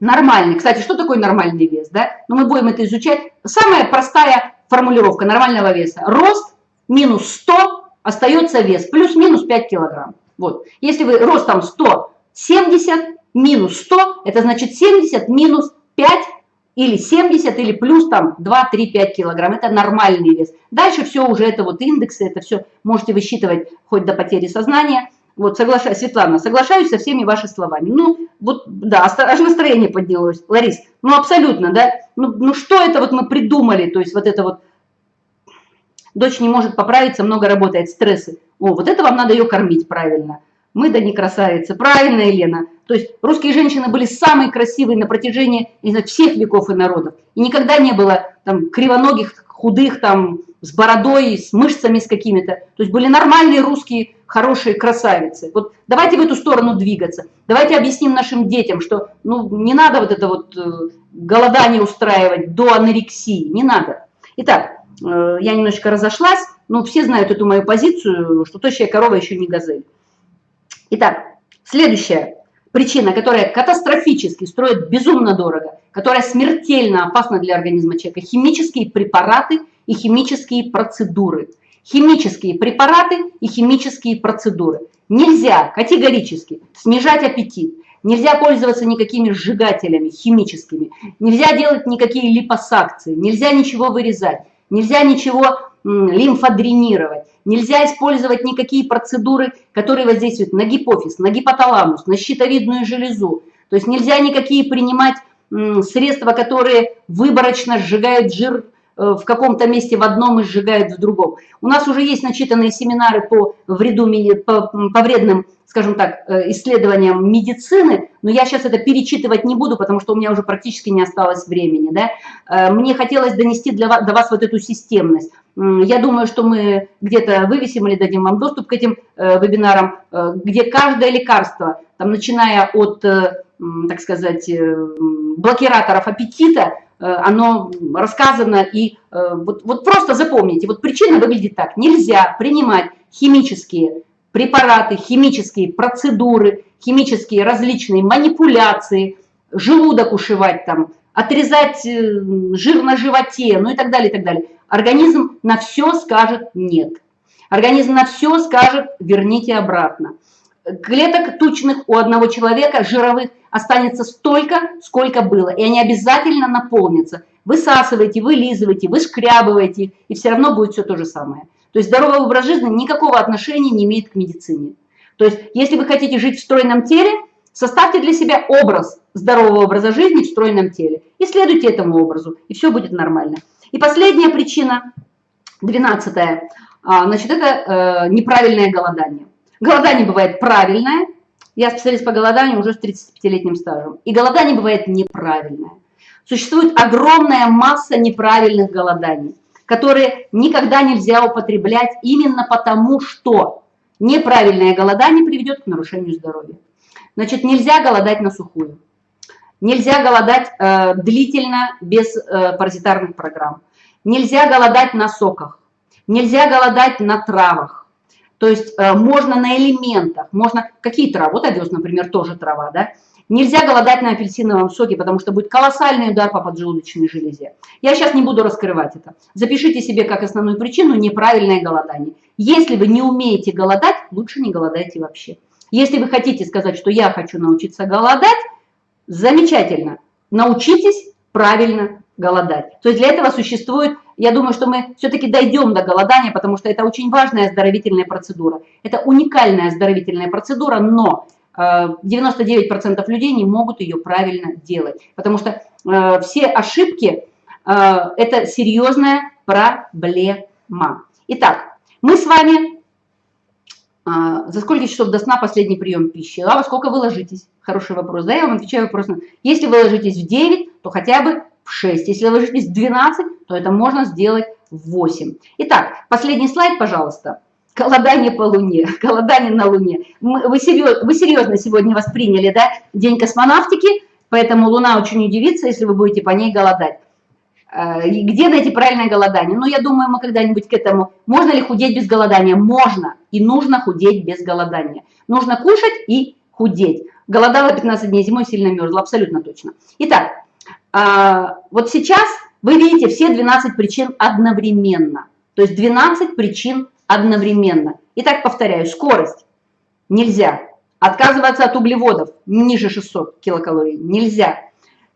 нормальный. Кстати, что такое нормальный вес, да? Ну, мы будем это изучать. Самая простая формулировка нормального веса. Рост минус 100 остается вес, плюс-минус 5 килограмм. Вот. Если вы ростом 170 минус 100, это значит 70 минус 5 или 70, или плюс там 2, 3, 5 килограмм. Это нормальный вес. Дальше все уже это вот индексы, это все можете высчитывать хоть до потери сознания. Вот, соглашаюсь, Светлана, соглашаюсь со всеми вашими словами. Ну, вот, да, аж настроение поднялось. Ларис, ну, абсолютно, да. Ну, ну, что это вот мы придумали, то есть вот это вот, дочь не может поправиться, много работает, стрессы. О, вот это вам надо ее кормить правильно. Мы да не красавицы. Правильно, Елена? То есть русские женщины были самые красивые на протяжении не знаю, всех веков и народов. И никогда не было там кривоногих, худых, там, с бородой, с мышцами с какими-то. То есть были нормальные русские хорошие красавицы. Вот давайте в эту сторону двигаться. Давайте объясним нашим детям, что ну, не надо вот это вот э, голодание устраивать до анорексии. Не надо. Итак, э, я немножечко разошлась, но все знают эту мою позицию, что тощая корова еще не газель. Итак, следующая причина, которая катастрофически строит безумно дорого, которая смертельно опасна для организма человека, химические препараты и химические процедуры. Химические препараты и химические процедуры. Нельзя категорически снижать аппетит, нельзя пользоваться никакими сжигателями химическими, нельзя делать никакие липосакции, нельзя ничего вырезать, нельзя ничего лимфодренировать. Нельзя использовать никакие процедуры, которые воздействуют на гипофиз, на гипоталамус, на щитовидную железу. То есть нельзя никакие принимать средства, которые выборочно сжигают жир в каком-то месте в одном и сжигают в другом. У нас уже есть начитанные семинары по, вреду, по, по вредным скажем так, э, исследованиям медицины, но я сейчас это перечитывать не буду, потому что у меня уже практически не осталось времени. Да? Э, мне хотелось донести для вас, до вас вот эту системность. Я думаю, что мы где-то вывесим или дадим вам доступ к этим э, вебинарам, где каждое лекарство, там, начиная от, так сказать, блокираторов аппетита, оно рассказано и вот, вот просто запомните, вот причина выглядит так, нельзя принимать химические препараты, химические процедуры, химические различные манипуляции, желудок ушивать там, отрезать э, жир на животе, ну и так далее, и так далее. Организм на все скажет нет. Организм на все скажет верните обратно. Клеток тучных у одного человека, жировых, останется столько, сколько было. И они обязательно наполнятся. Высасывайте, вылизывайте, вышкрябывайте, и все равно будет все то же самое. То есть здоровый образ жизни никакого отношения не имеет к медицине. То есть если вы хотите жить в стройном теле, составьте для себя образ здорового образа жизни в стройном теле и следуйте этому образу, и все будет нормально. И последняя причина, двенадцатая, а, значит, это э, неправильное голодание. Голодание бывает правильное, я специалист по голоданию уже с 35-летним стажем, и голодание бывает неправильное. Существует огромная масса неправильных голоданий которые никогда нельзя употреблять именно потому, что неправильное голодание приведет к нарушению здоровья. Значит, нельзя голодать на сухую. Нельзя голодать э, длительно без э, паразитарных программ. Нельзя голодать на соках. Нельзя голодать на травах. То есть э, можно на элементах, можно... Какие травы? Вот овес, например, тоже трава, да? Нельзя голодать на апельсиновом соке, потому что будет колоссальный удар по поджелудочной железе. Я сейчас не буду раскрывать это. Запишите себе как основную причину неправильное голодание. Если вы не умеете голодать, лучше не голодайте вообще. Если вы хотите сказать, что я хочу научиться голодать, замечательно. Научитесь правильно голодать. То есть для этого существует, я думаю, что мы все-таки дойдем до голодания, потому что это очень важная оздоровительная процедура. Это уникальная оздоровительная процедура, но 99% людей не могут ее правильно делать, потому что э, все ошибки э, – это серьезная проблема. Итак, мы с вами за сколько часов до сна последний прием пищи? А во сколько вы ложитесь? Хороший вопрос. Да, я вам отвечаю вопрос. Если вы ложитесь в 9, то хотя бы в 6. Если вы ложитесь в 12, то это можно сделать в 8. Итак, последний слайд, пожалуйста. Голодание по Луне, [LAUGHS] голодание на Луне. Вы серьезно, вы серьезно сегодня восприняли, да, День космонавтики, поэтому Луна очень удивится, если вы будете по ней голодать. Э, где найти правильное голодание? Ну, я думаю, мы когда-нибудь к этому. Можно ли худеть без голодания? Можно. И нужно худеть без голодания. Нужно кушать и худеть. Голодала 15 дней зимой, сильно мерзла, абсолютно точно. Итак, вот сейчас вы видите все 12 причин одновременно. То есть 12 причин одновременно. Итак, повторяю, скорость нельзя. Отказываться от углеводов ниже 600 килокалорий нельзя.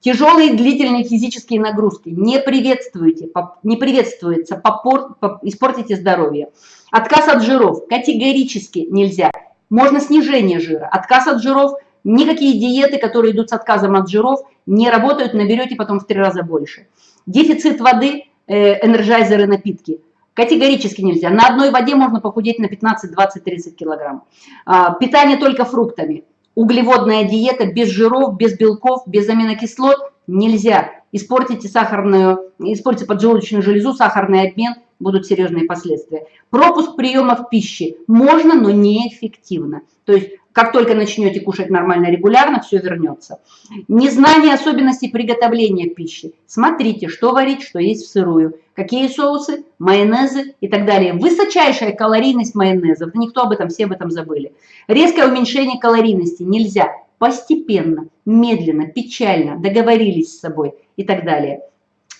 Тяжелые длительные физические нагрузки не приветствуете, не приветствуется, попор, испортите здоровье. Отказ от жиров категорически нельзя. Можно снижение жира. Отказ от жиров, никакие диеты, которые идут с отказом от жиров, не работают, наберете потом в три раза больше. Дефицит воды, э, энерджайзеры, напитки. Категорически нельзя. На одной воде можно похудеть на 15, 20, 30 килограмм. А, питание только фруктами углеводная диета без жиров, без белков, без аминокислот нельзя. Испортите сахарную, испортите поджелудочную железу, сахарный обмен, будут серьезные последствия. Пропуск приемов пищи можно, но неэффективно. То есть как только начнете кушать нормально, регулярно, все вернется. Незнание особенностей приготовления пищи. Смотрите, что варить, что есть в сырую. Какие соусы, майонезы и так далее. Высочайшая калорийность майонезов. Никто об этом, все об этом забыли. Резкое уменьшение калорийности нельзя. Постепенно, медленно, печально, договорились с собой и так далее.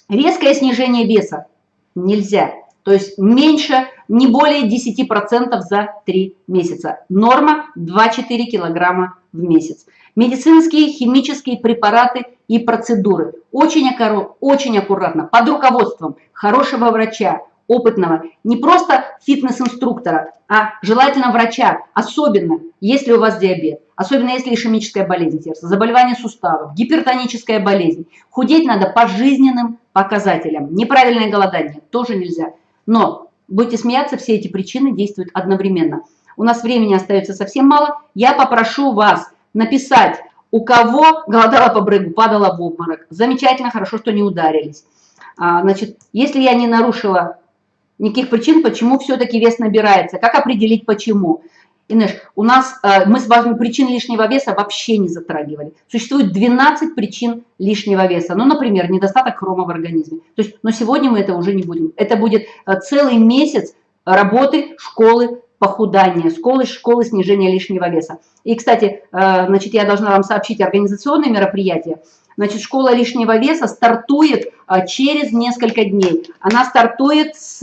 Резкое снижение веса нельзя. То есть меньше, не более 10% за 3 месяца. Норма 2-4 килограмма в месяц. Медицинские, химические препараты и процедуры. Очень, очень аккуратно, под руководством хорошего врача, опытного, не просто фитнес-инструктора, а желательно врача, особенно если у вас диабет, особенно если ишемическая болезнь сердца, заболевание суставов, гипертоническая болезнь. Худеть надо по жизненным показателям. Неправильное голодание тоже нельзя. Но, будете смеяться, все эти причины действуют одновременно. У нас времени остается совсем мало. Я попрошу вас написать, у кого голодала по брыгу, падала в обморок. Замечательно, хорошо, что не ударились. А, значит, если я не нарушила никаких причин, почему все-таки вес набирается, как определить почему. Инеш, у нас, э, мы с вами причин лишнего веса вообще не затрагивали. Существует 12 причин лишнего веса. Ну, например, недостаток хрома в организме. То есть, но сегодня мы это уже не будем. Это будет э, целый месяц работы школы похудания, школы, школы снижения лишнего веса. И, кстати, э, значит, я должна вам сообщить организационные мероприятия. Значит, школа лишнего веса стартует через несколько дней. Она стартует с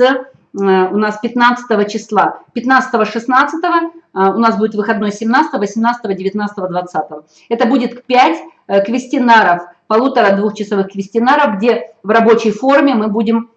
у нас 15 числа, 15-16 э, у нас будет выходной 17, 18, 19, 20. Это будет 5 э, квестинаров, полутора-двухчасовых квестинаров, где в рабочей форме мы будем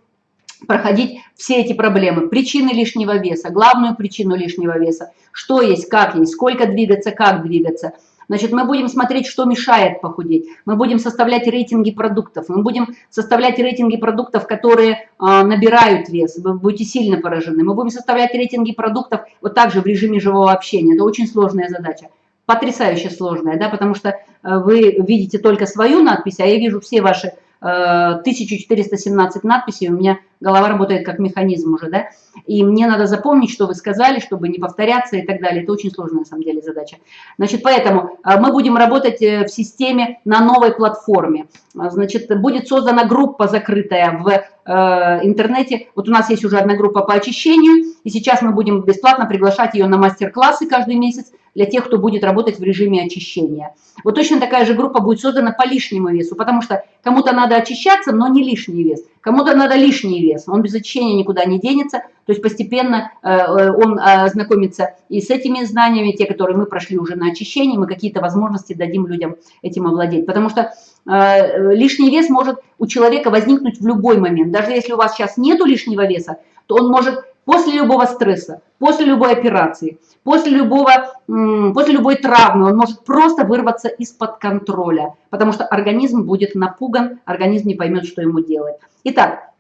проходить все эти проблемы. Причины лишнего веса, главную причину лишнего веса, что есть, как есть, сколько двигаться, как двигаться – Значит, мы будем смотреть, что мешает похудеть. Мы будем составлять рейтинги продуктов. Мы будем составлять рейтинги продуктов, которые э, набирают вес. Вы будете сильно поражены. Мы будем составлять рейтинги продуктов вот также в режиме живого общения. Это очень сложная задача. Потрясающе сложная, да, потому что э, вы видите только свою надпись, а я вижу все ваши 1417 надписей, у меня голова работает как механизм уже, да, и мне надо запомнить, что вы сказали, чтобы не повторяться и так далее. Это очень сложная, на самом деле, задача. Значит, поэтому э, мы будем работать э, в системе на новой платформе. А, значит, будет создана группа закрытая в э, интернете. Вот у нас есть уже одна группа по очищению, и сейчас мы будем бесплатно приглашать ее на мастер-классы каждый месяц для тех, кто будет работать в режиме очищения. Вот точно такая же группа будет создана по лишнему весу, потому что кому-то надо очищаться, но не лишний вес. Кому-то надо лишний вес, он без очищения никуда не денется, то есть постепенно э, э, он э, знакомится и с этими знаниями, те, которые мы прошли уже на очищении, мы какие-то возможности дадим людям этим овладеть. Потому что лишний вес может у человека возникнуть в любой момент. Даже если у вас сейчас нету лишнего веса, то он может после любого стресса, после любой операции, после, любого, после любой травмы, он может просто вырваться из-под контроля, потому что организм будет напуган, организм не поймет, что ему делать. Итак,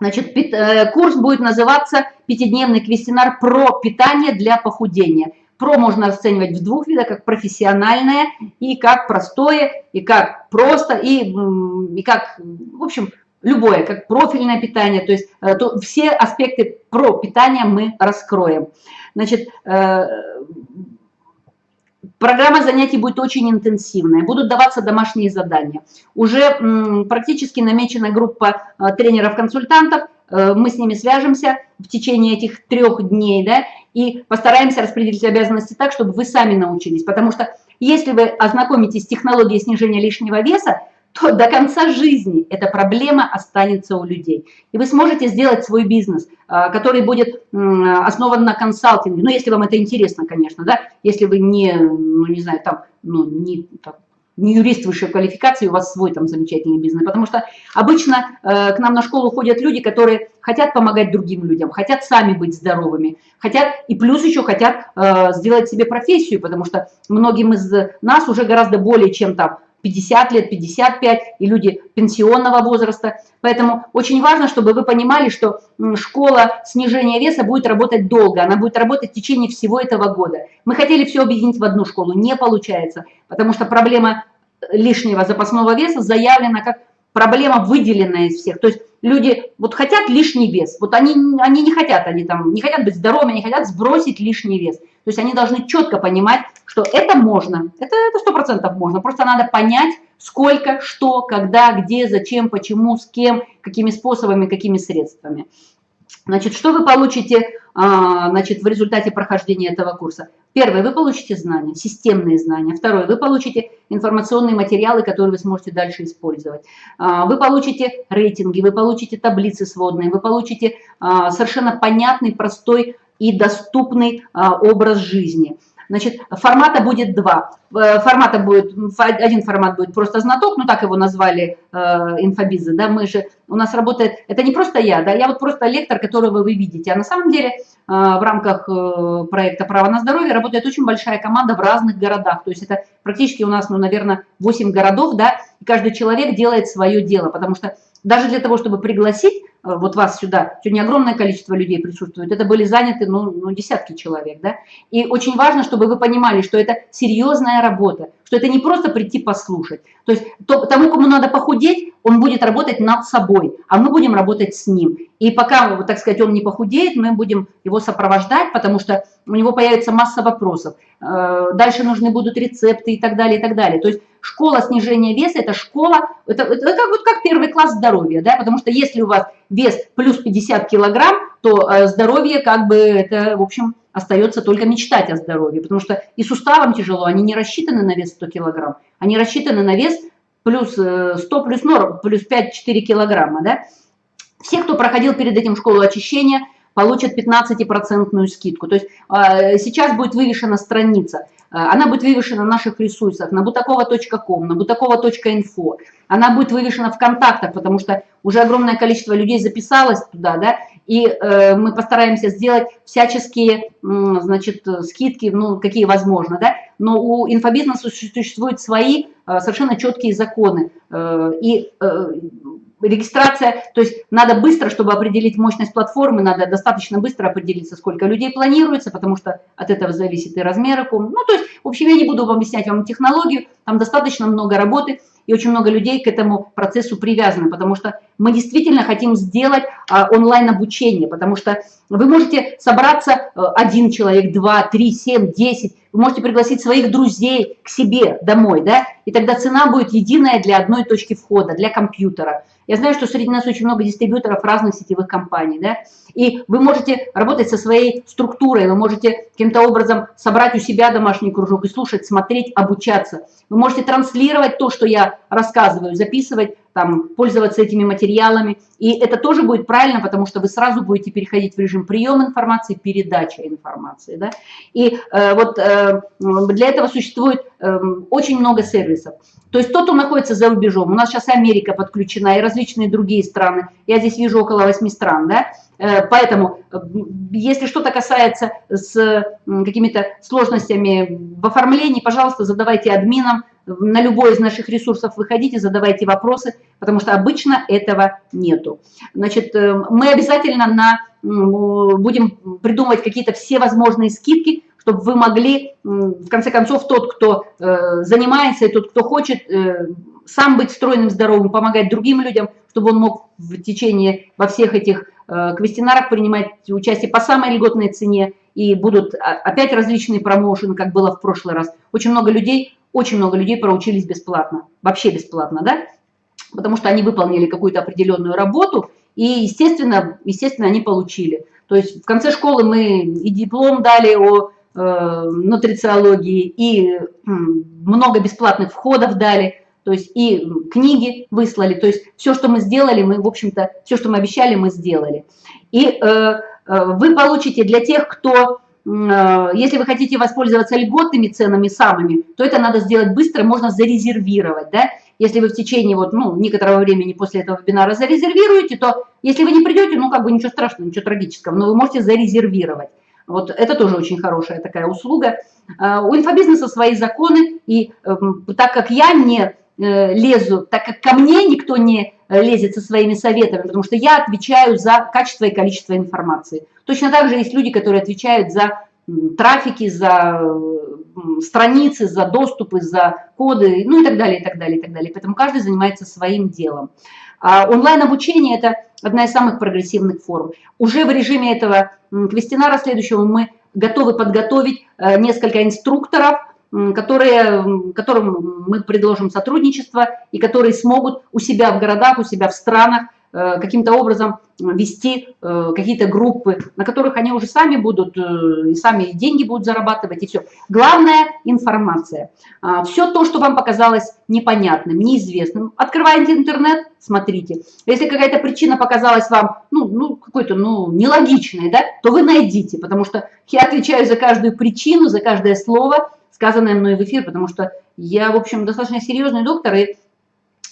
Значит, э, курс будет называться «Пятидневный квестионар про питание для похудения». Про можно оценивать в двух видах, как профессиональное и как простое, и как просто, и, и как, в общем, любое, как профильное питание. То есть э, то, все аспекты про питание мы раскроем. Значит, э, Программа занятий будет очень интенсивная, будут даваться домашние задания. Уже практически намечена группа э, тренеров-консультантов, мы с ними свяжемся в течение этих трех дней, да, и постараемся распределить обязанности так, чтобы вы сами научились. Потому что если вы ознакомитесь с технологией снижения лишнего веса, то до конца жизни эта проблема останется у людей. И вы сможете сделать свой бизнес, а, который будет основан на консалтинге. Ну, если вам это интересно, конечно, да, если вы не, ну, не знаю, там, ну, не, там, не юрист высшей квалификации, у вас свой там замечательный бизнес. Потому что обычно э, к нам на школу ходят люди, которые хотят помогать другим людям, хотят сами быть здоровыми, хотят и плюс еще хотят э, сделать себе профессию, потому что многим из нас уже гораздо более чем там 50 лет, 55, и люди пенсионного возраста. Поэтому очень важно, чтобы вы понимали, что школа снижения веса будет работать долго, она будет работать в течение всего этого года. Мы хотели все объединить в одну школу, не получается, потому что проблема лишнего запасного веса заявлена как проблема выделенная из всех. То есть люди вот хотят лишний вес, вот они, они не хотят, они там не хотят быть здоровыми, они хотят сбросить лишний вес. То есть они должны четко понимать, что это можно, это сто процентов можно, просто надо понять, сколько, что, когда, где, зачем, почему, с кем, какими способами, какими средствами. Значит, что вы получите а, значит, в результате прохождения этого курса? Первое, вы получите знания, системные знания. Второе, вы получите информационные материалы, которые вы сможете дальше использовать. А, вы получите рейтинги, вы получите таблицы сводные, вы получите а, совершенно понятный, простой и доступный образ жизни. Значит, формата будет два. Э, формата будет, один формат будет просто знаток, ну так его назвали э, инфобизы, да, мы же, у нас работает, это не просто я, да, я вот просто лектор, которого вы видите, а на самом деле э, в рамках э, проекта «Право на здоровье» работает очень большая команда в разных городах, то есть это практически у нас, ну, наверное, 8 городов, да, и каждый человек делает свое дело, потому что даже для того, чтобы пригласить вот вас сюда, сегодня огромное количество людей присутствует, это были заняты ну, ну, десятки человек, да, и очень важно, чтобы вы понимали, что это серьезная работа, что это не просто прийти послушать, то есть то, тому, кому надо похудеть, он будет работать над собой, а мы будем работать с ним, и пока, так сказать, он не похудеет, мы будем его сопровождать, потому что у него появится масса вопросов, э, дальше нужны будут рецепты и так далее, и так далее, то есть школа снижения веса, это школа, это, это как, вот как первый класс здоровья, да, потому что если у вас вес плюс 50 килограмм, то э, здоровье как бы это, в общем, остается только мечтать о здоровье, потому что и суставам тяжело, они не рассчитаны на вес 100 килограмм, они рассчитаны на вес плюс 100 э, плюс норм, плюс 5-4 килограмма, да. Все, кто проходил перед этим школу очищения, получат 15% скидку. То есть э, сейчас будет вывешена страница. Э, она будет вывешена на наших ресурсах, на бутакова.ком, на бутакова.инфо. Она будет вывешена в контактах, потому что уже огромное количество людей записалось туда, да, и э, мы постараемся сделать всяческие, э, значит, скидки, ну, какие возможно, да, но у инфобизнеса существуют свои э, совершенно четкие законы, э, и э, регистрация, то есть надо быстро, чтобы определить мощность платформы, надо достаточно быстро определиться, сколько людей планируется, потому что от этого зависит и размер Ну, то есть, в общем, я не буду вам объяснять вам технологию, там достаточно много работы, и очень много людей к этому процессу привязаны, потому что мы действительно хотим сделать а, онлайн-обучение, потому что вы можете собраться а, один человек, два, три, семь, десять, вы можете пригласить своих друзей к себе домой, да, и тогда цена будет единая для одной точки входа, для компьютера. Я знаю, что среди нас очень много дистрибьюторов разных сетевых компаний, да, и вы можете работать со своей структурой, вы можете каким-то образом собрать у себя домашний кружок и слушать, смотреть, обучаться. Вы можете транслировать то, что я рассказываю, записывать, там, пользоваться этими материалами. И это тоже будет правильно, потому что вы сразу будете переходить в режим приема информации, передача информации. Да? И э, вот э, для этого существует э, очень много сервисов. То есть тот, кто находится за рубежом, у нас сейчас Америка подключена и различные другие страны, я здесь вижу около 8 стран, да, э, поэтому э, если что-то касается с какими-то сложностями в оформлении, пожалуйста, задавайте админам, на любой из наших ресурсов выходите, задавайте вопросы, потому что обычно этого нету. Значит, э, мы обязательно на, будем придумывать какие-то все возможные скидки, чтобы вы могли, в конце концов, тот, кто занимается, и тот, кто хочет сам быть стройным, здоровым, помогать другим людям, чтобы он мог в течение во всех этих квестинарах принимать участие по самой льготной цене, и будут опять различные промоушены, как было в прошлый раз. Очень много людей, очень много людей проучились бесплатно, вообще бесплатно, да, потому что они выполнили какую-то определенную работу, и, естественно, естественно, они получили. То есть в конце школы мы и диплом дали о э, нутрициологии, и э, много бесплатных входов дали, то есть и книги выслали, то есть все, что мы сделали, мы, в общем-то, все, что мы обещали, мы сделали. И э, Э, вы получите для тех, кто, э, если вы хотите воспользоваться льготными ценами самыми, то это надо сделать быстро, можно зарезервировать, да, если вы в течение вот, ну, некоторого времени после этого вебинара зарезервируете, то если вы не придете, ну, как бы ничего страшного, ничего трагического, но вы можете зарезервировать. Вот это тоже очень хорошая такая услуга. Э, у инфобизнеса свои законы, и эм, так как я не лезу, так как ко мне никто не Э, лезет со своими советами, потому что я отвечаю за качество и количество информации. Точно так же есть люди, которые отвечают за трафики, за страницы, за доступы, за коды, ну и так далее, и так далее, и так далее. Поэтому каждый занимается своим делом. А онлайн-обучение – это одна из самых прогрессивных форм. Уже в режиме этого квестинара следующего мы готовы подготовить э, несколько инструкторов – которые, которым мы предложим сотрудничество и которые смогут у себя в городах, у себя в странах э, каким-то образом вести э, какие-то группы, на которых они уже сами будут, э, и сами деньги будут зарабатывать, и все. Главное – информация. А, все то, что вам показалось непонятным, неизвестным, открывайте интернет, смотрите. Если какая-то причина показалась вам, ну, ну какой-то, ну, нелогичной, да, то вы найдите, потому что я отвечаю за каждую причину, за каждое слово, сказанное мной в эфир, потому что я, в общем, достаточно серьезный доктор, и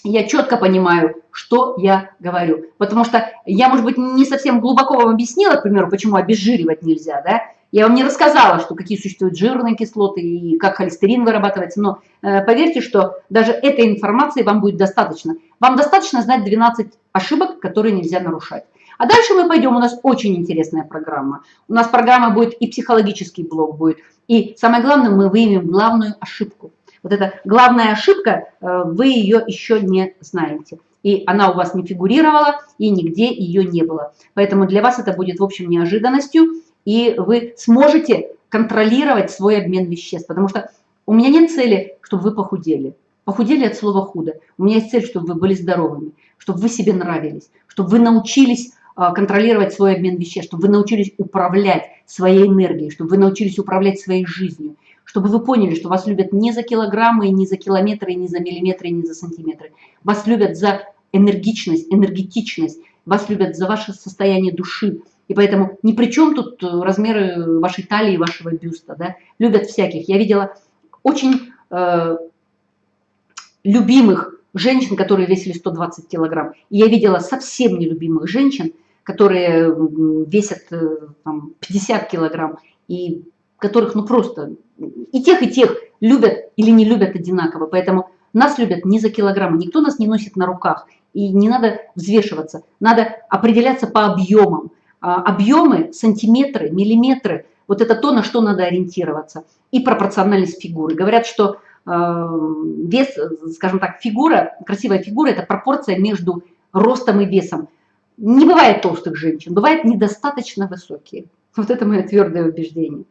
я четко понимаю, что я говорю. Потому что я, может быть, не совсем глубоко вам объяснила, к примеру, почему обезжиривать нельзя, да? Я вам не рассказала, что какие существуют жирные кислоты и как холестерин вырабатывается, но э, поверьте, что даже этой информации вам будет достаточно. Вам достаточно знать 12 ошибок, которые нельзя нарушать. А дальше мы пойдем, у нас очень интересная программа. У нас программа будет и психологический блок будет, и самое главное, мы выявим главную ошибку. Вот эта главная ошибка, э, вы ее еще не знаете. И она у вас не фигурировала, и нигде ее не было. Поэтому для вас это будет, в общем, неожиданностью, и вы сможете контролировать свой обмен веществ. Потому что у меня нет цели, чтобы вы похудели. Похудели от слова худо. У меня есть цель, чтобы вы были здоровыми, чтобы вы себе нравились, чтобы вы научились контролировать свой обмен веществ, чтобы вы научились управлять своей энергией, чтобы вы научились управлять своей жизнью, чтобы вы поняли, что вас любят не за килограммы, не за километры, не за миллиметры, не за сантиметры. Вас любят за энергичность, энергетичность, вас любят за ваше состояние души. И поэтому ни при чем тут э, размеры вашей талии, вашего бюста. Да? Любят всяких. Я видела очень э, любимых женщин, которые весили 120 килограмм. И я видела совсем нелюбимых женщин, которые весят э, там, 50 килограмм, и которых ну просто и тех, и тех любят или не любят одинаково. Поэтому нас любят не за килограммы, никто нас не носит на руках, и не надо взвешиваться, надо определяться по объемам. А, объемы, сантиметры, миллиметры, вот это то, на что надо ориентироваться. И пропорциональность фигуры. Говорят, что э, вес, скажем так, фигура, красивая фигура – это пропорция между ростом и весом. Не бывает толстых женщин, бывает недостаточно высокие. Вот это мое твердое убеждение.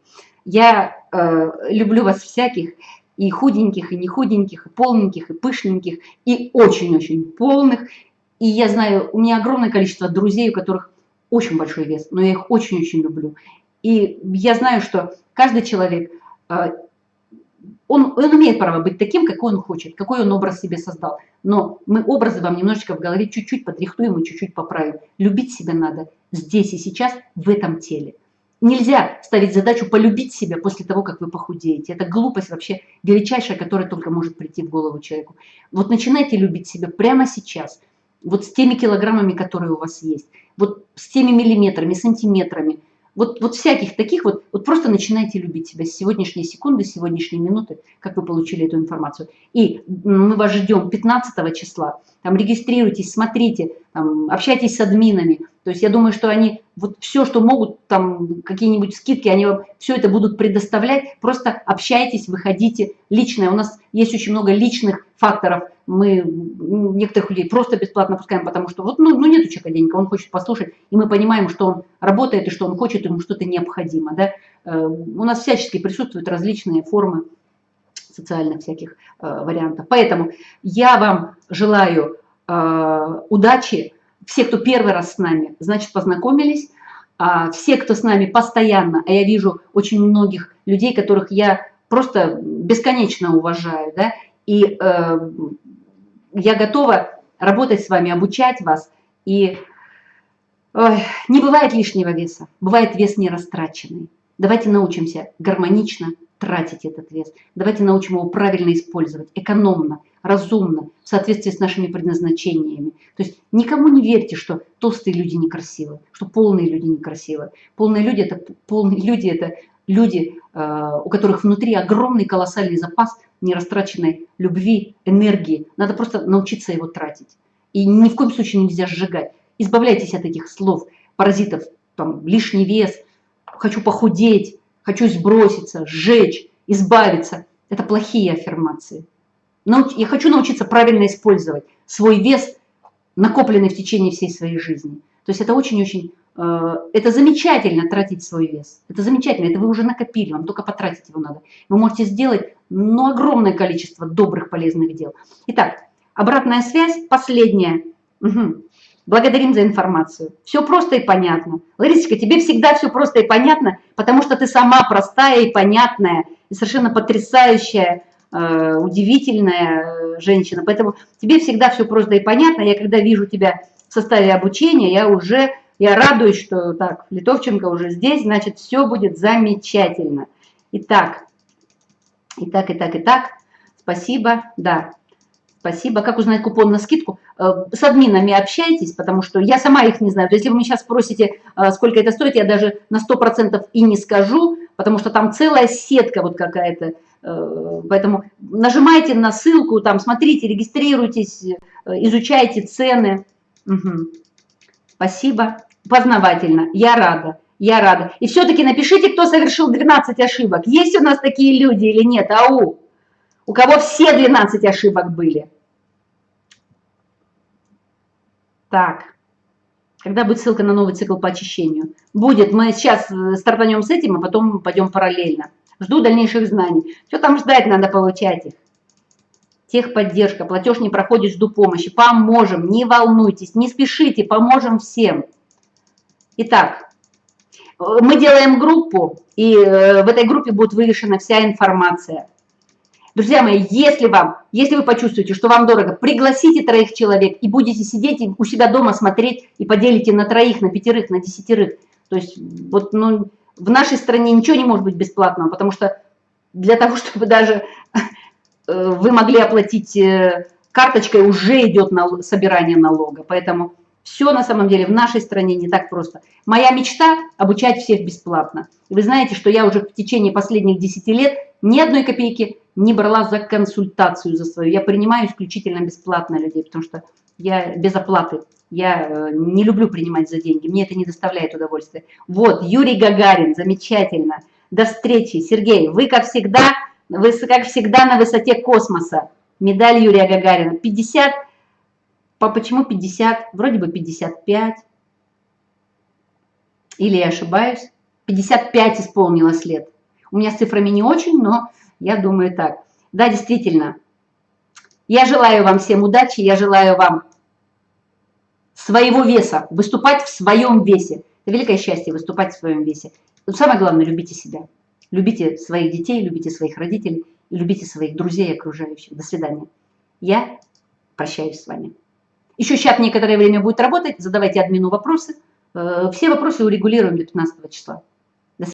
Я э, люблю вас всяких, и худеньких, и не худеньких, и полненьких, и пышненьких, и очень-очень полных. И я знаю, у меня огромное количество друзей, у которых очень большой вес, но я их очень-очень люблю. И я знаю, что каждый человек э, он, он имеет право быть таким, какой он хочет, какой он образ себе создал. Но мы образы вам немножечко в голове чуть-чуть подрихтуем и чуть-чуть поправим. Любить себя надо здесь и сейчас, в этом теле. Нельзя ставить задачу полюбить себя после того, как вы похудеете. Это глупость вообще величайшая, которая только может прийти в голову человеку. Вот начинайте любить себя прямо сейчас. Вот с теми килограммами, которые у вас есть. Вот с теми миллиметрами, сантиметрами. Вот, вот всяких таких вот, вот просто начинайте любить себя с сегодняшней секунды, с сегодняшней минуты, как вы получили эту информацию. И мы вас ждем 15 числа. Там регистрируйтесь, смотрите, там, общайтесь с админами. То есть я думаю, что они вот все, что могут, там какие-нибудь скидки, они вам все это будут предоставлять. Просто общайтесь, выходите. Личное. У нас есть очень много личных факторов. Мы некоторых людей просто бесплатно пускаем, потому что вот, ну, ну нет у человека денег, он хочет послушать, и мы понимаем, что он работает и что он хочет, ему что-то необходимо. Да? Э, у нас всячески присутствуют различные формы социальных всяких э, вариантов. Поэтому я вам желаю э, удачи. Все, кто первый раз с нами, значит, познакомились. А все, кто с нами постоянно, а я вижу очень многих людей, которых я просто бесконечно уважаю, да, и э, я готова работать с вами, обучать вас. И ой, не бывает лишнего веса, бывает вес нерастраченный. Давайте научимся гармонично тратить этот вес. Давайте научим его правильно использовать, экономно, разумно, в соответствии с нашими предназначениями. То есть никому не верьте, что толстые люди некрасивы, что полные люди некрасивы. Полные люди это, полные люди, это люди, э, у которых внутри огромный колоссальный запас нерастраченной любви, энергии. Надо просто научиться его тратить. И ни в коем случае нельзя сжигать. Избавляйтесь от этих слов, паразитов, там, лишний вес, хочу похудеть, хочу сброситься, сжечь, избавиться. Это плохие аффирмации. Я хочу научиться правильно использовать свой вес, накопленный в течение всей своей жизни. То есть это очень-очень, э, это замечательно тратить свой вес. Это замечательно, это вы уже накопили, вам только потратить его надо. Вы можете сделать ну, огромное количество добрых, полезных дел. Итак, обратная связь, последняя. Угу. Благодарим за информацию. Все просто и понятно. Ларисочка, тебе всегда все просто и понятно, потому что ты сама простая и понятная, и совершенно потрясающая, э, удивительная женщина. Поэтому тебе всегда все просто и понятно. Я когда вижу тебя в составе обучения, я уже я радуюсь, что так, Литовченко уже здесь, значит, все будет замечательно. Итак, итак, итак, итак, спасибо, да, Спасибо. Как узнать купон на скидку? Э, с админами общайтесь, потому что я сама их не знаю. То есть, если вы меня сейчас спросите, э, сколько это стоит, я даже на 100% и не скажу, потому что там целая сетка вот какая-то. Э, поэтому нажимайте на ссылку, там смотрите, регистрируйтесь, изучайте цены. Угу. Спасибо. Познавательно. Я рада. Я рада. И все-таки напишите, кто совершил 12 ошибок. Есть у нас такие люди или нет? Ау! У кого все 12 ошибок были. Так, когда будет ссылка на новый цикл по очищению? Будет, мы сейчас э, стартанем с этим, а потом пойдем параллельно. Жду дальнейших знаний. Что там ждать, надо получать их. Техподдержка, платеж не проходит, жду помощи. Поможем, не волнуйтесь, не спешите, поможем всем. Итак, э, мы делаем группу, и э, в этой группе будет вывешена вся информация. Друзья мои, если вам, если вы почувствуете, что вам дорого, пригласите троих человек и будете сидеть у себя дома смотреть и поделите на троих, на пятерых, на десятерых. То есть вот ну, в нашей стране ничего не может быть бесплатного, потому что для того, [LAUGHS] чтобы даже э, вы могли оплатить э, карточкой, уже идет на собирание налога. Поэтому все на самом деле в нашей стране не так просто. Моя мечта – обучать всех бесплатно. Вы знаете, что я уже в течение последних 10 лет ни одной копейки не брала за консультацию за свою. Я принимаю исключительно бесплатно людей, потому что я без оплаты. Я э, не люблю принимать за деньги, мне это не доставляет удовольствия. Вот, Юрий Гагарин, замечательно. До встречи. Сергей, вы, как всегда, вы, как всегда, на высоте космоса. Медаль Юрия Гагарина. 50, по почему 50? Вроде бы 55. Или я ошибаюсь? 55 исполнилось лет. У меня с цифрами не очень, но я думаю так. Да, действительно. Я желаю вам всем удачи, я желаю вам своего веса, выступать в своем весе. Это великое счастье выступать в своем весе. Но самое главное, любите себя. Любите своих детей, любите своих родителей, любите своих друзей и окружающих. До свидания. Я прощаюсь с вами. Еще чат некоторое время будет работать, задавайте админу вопросы. Э, все вопросы урегулируем до 15 числа.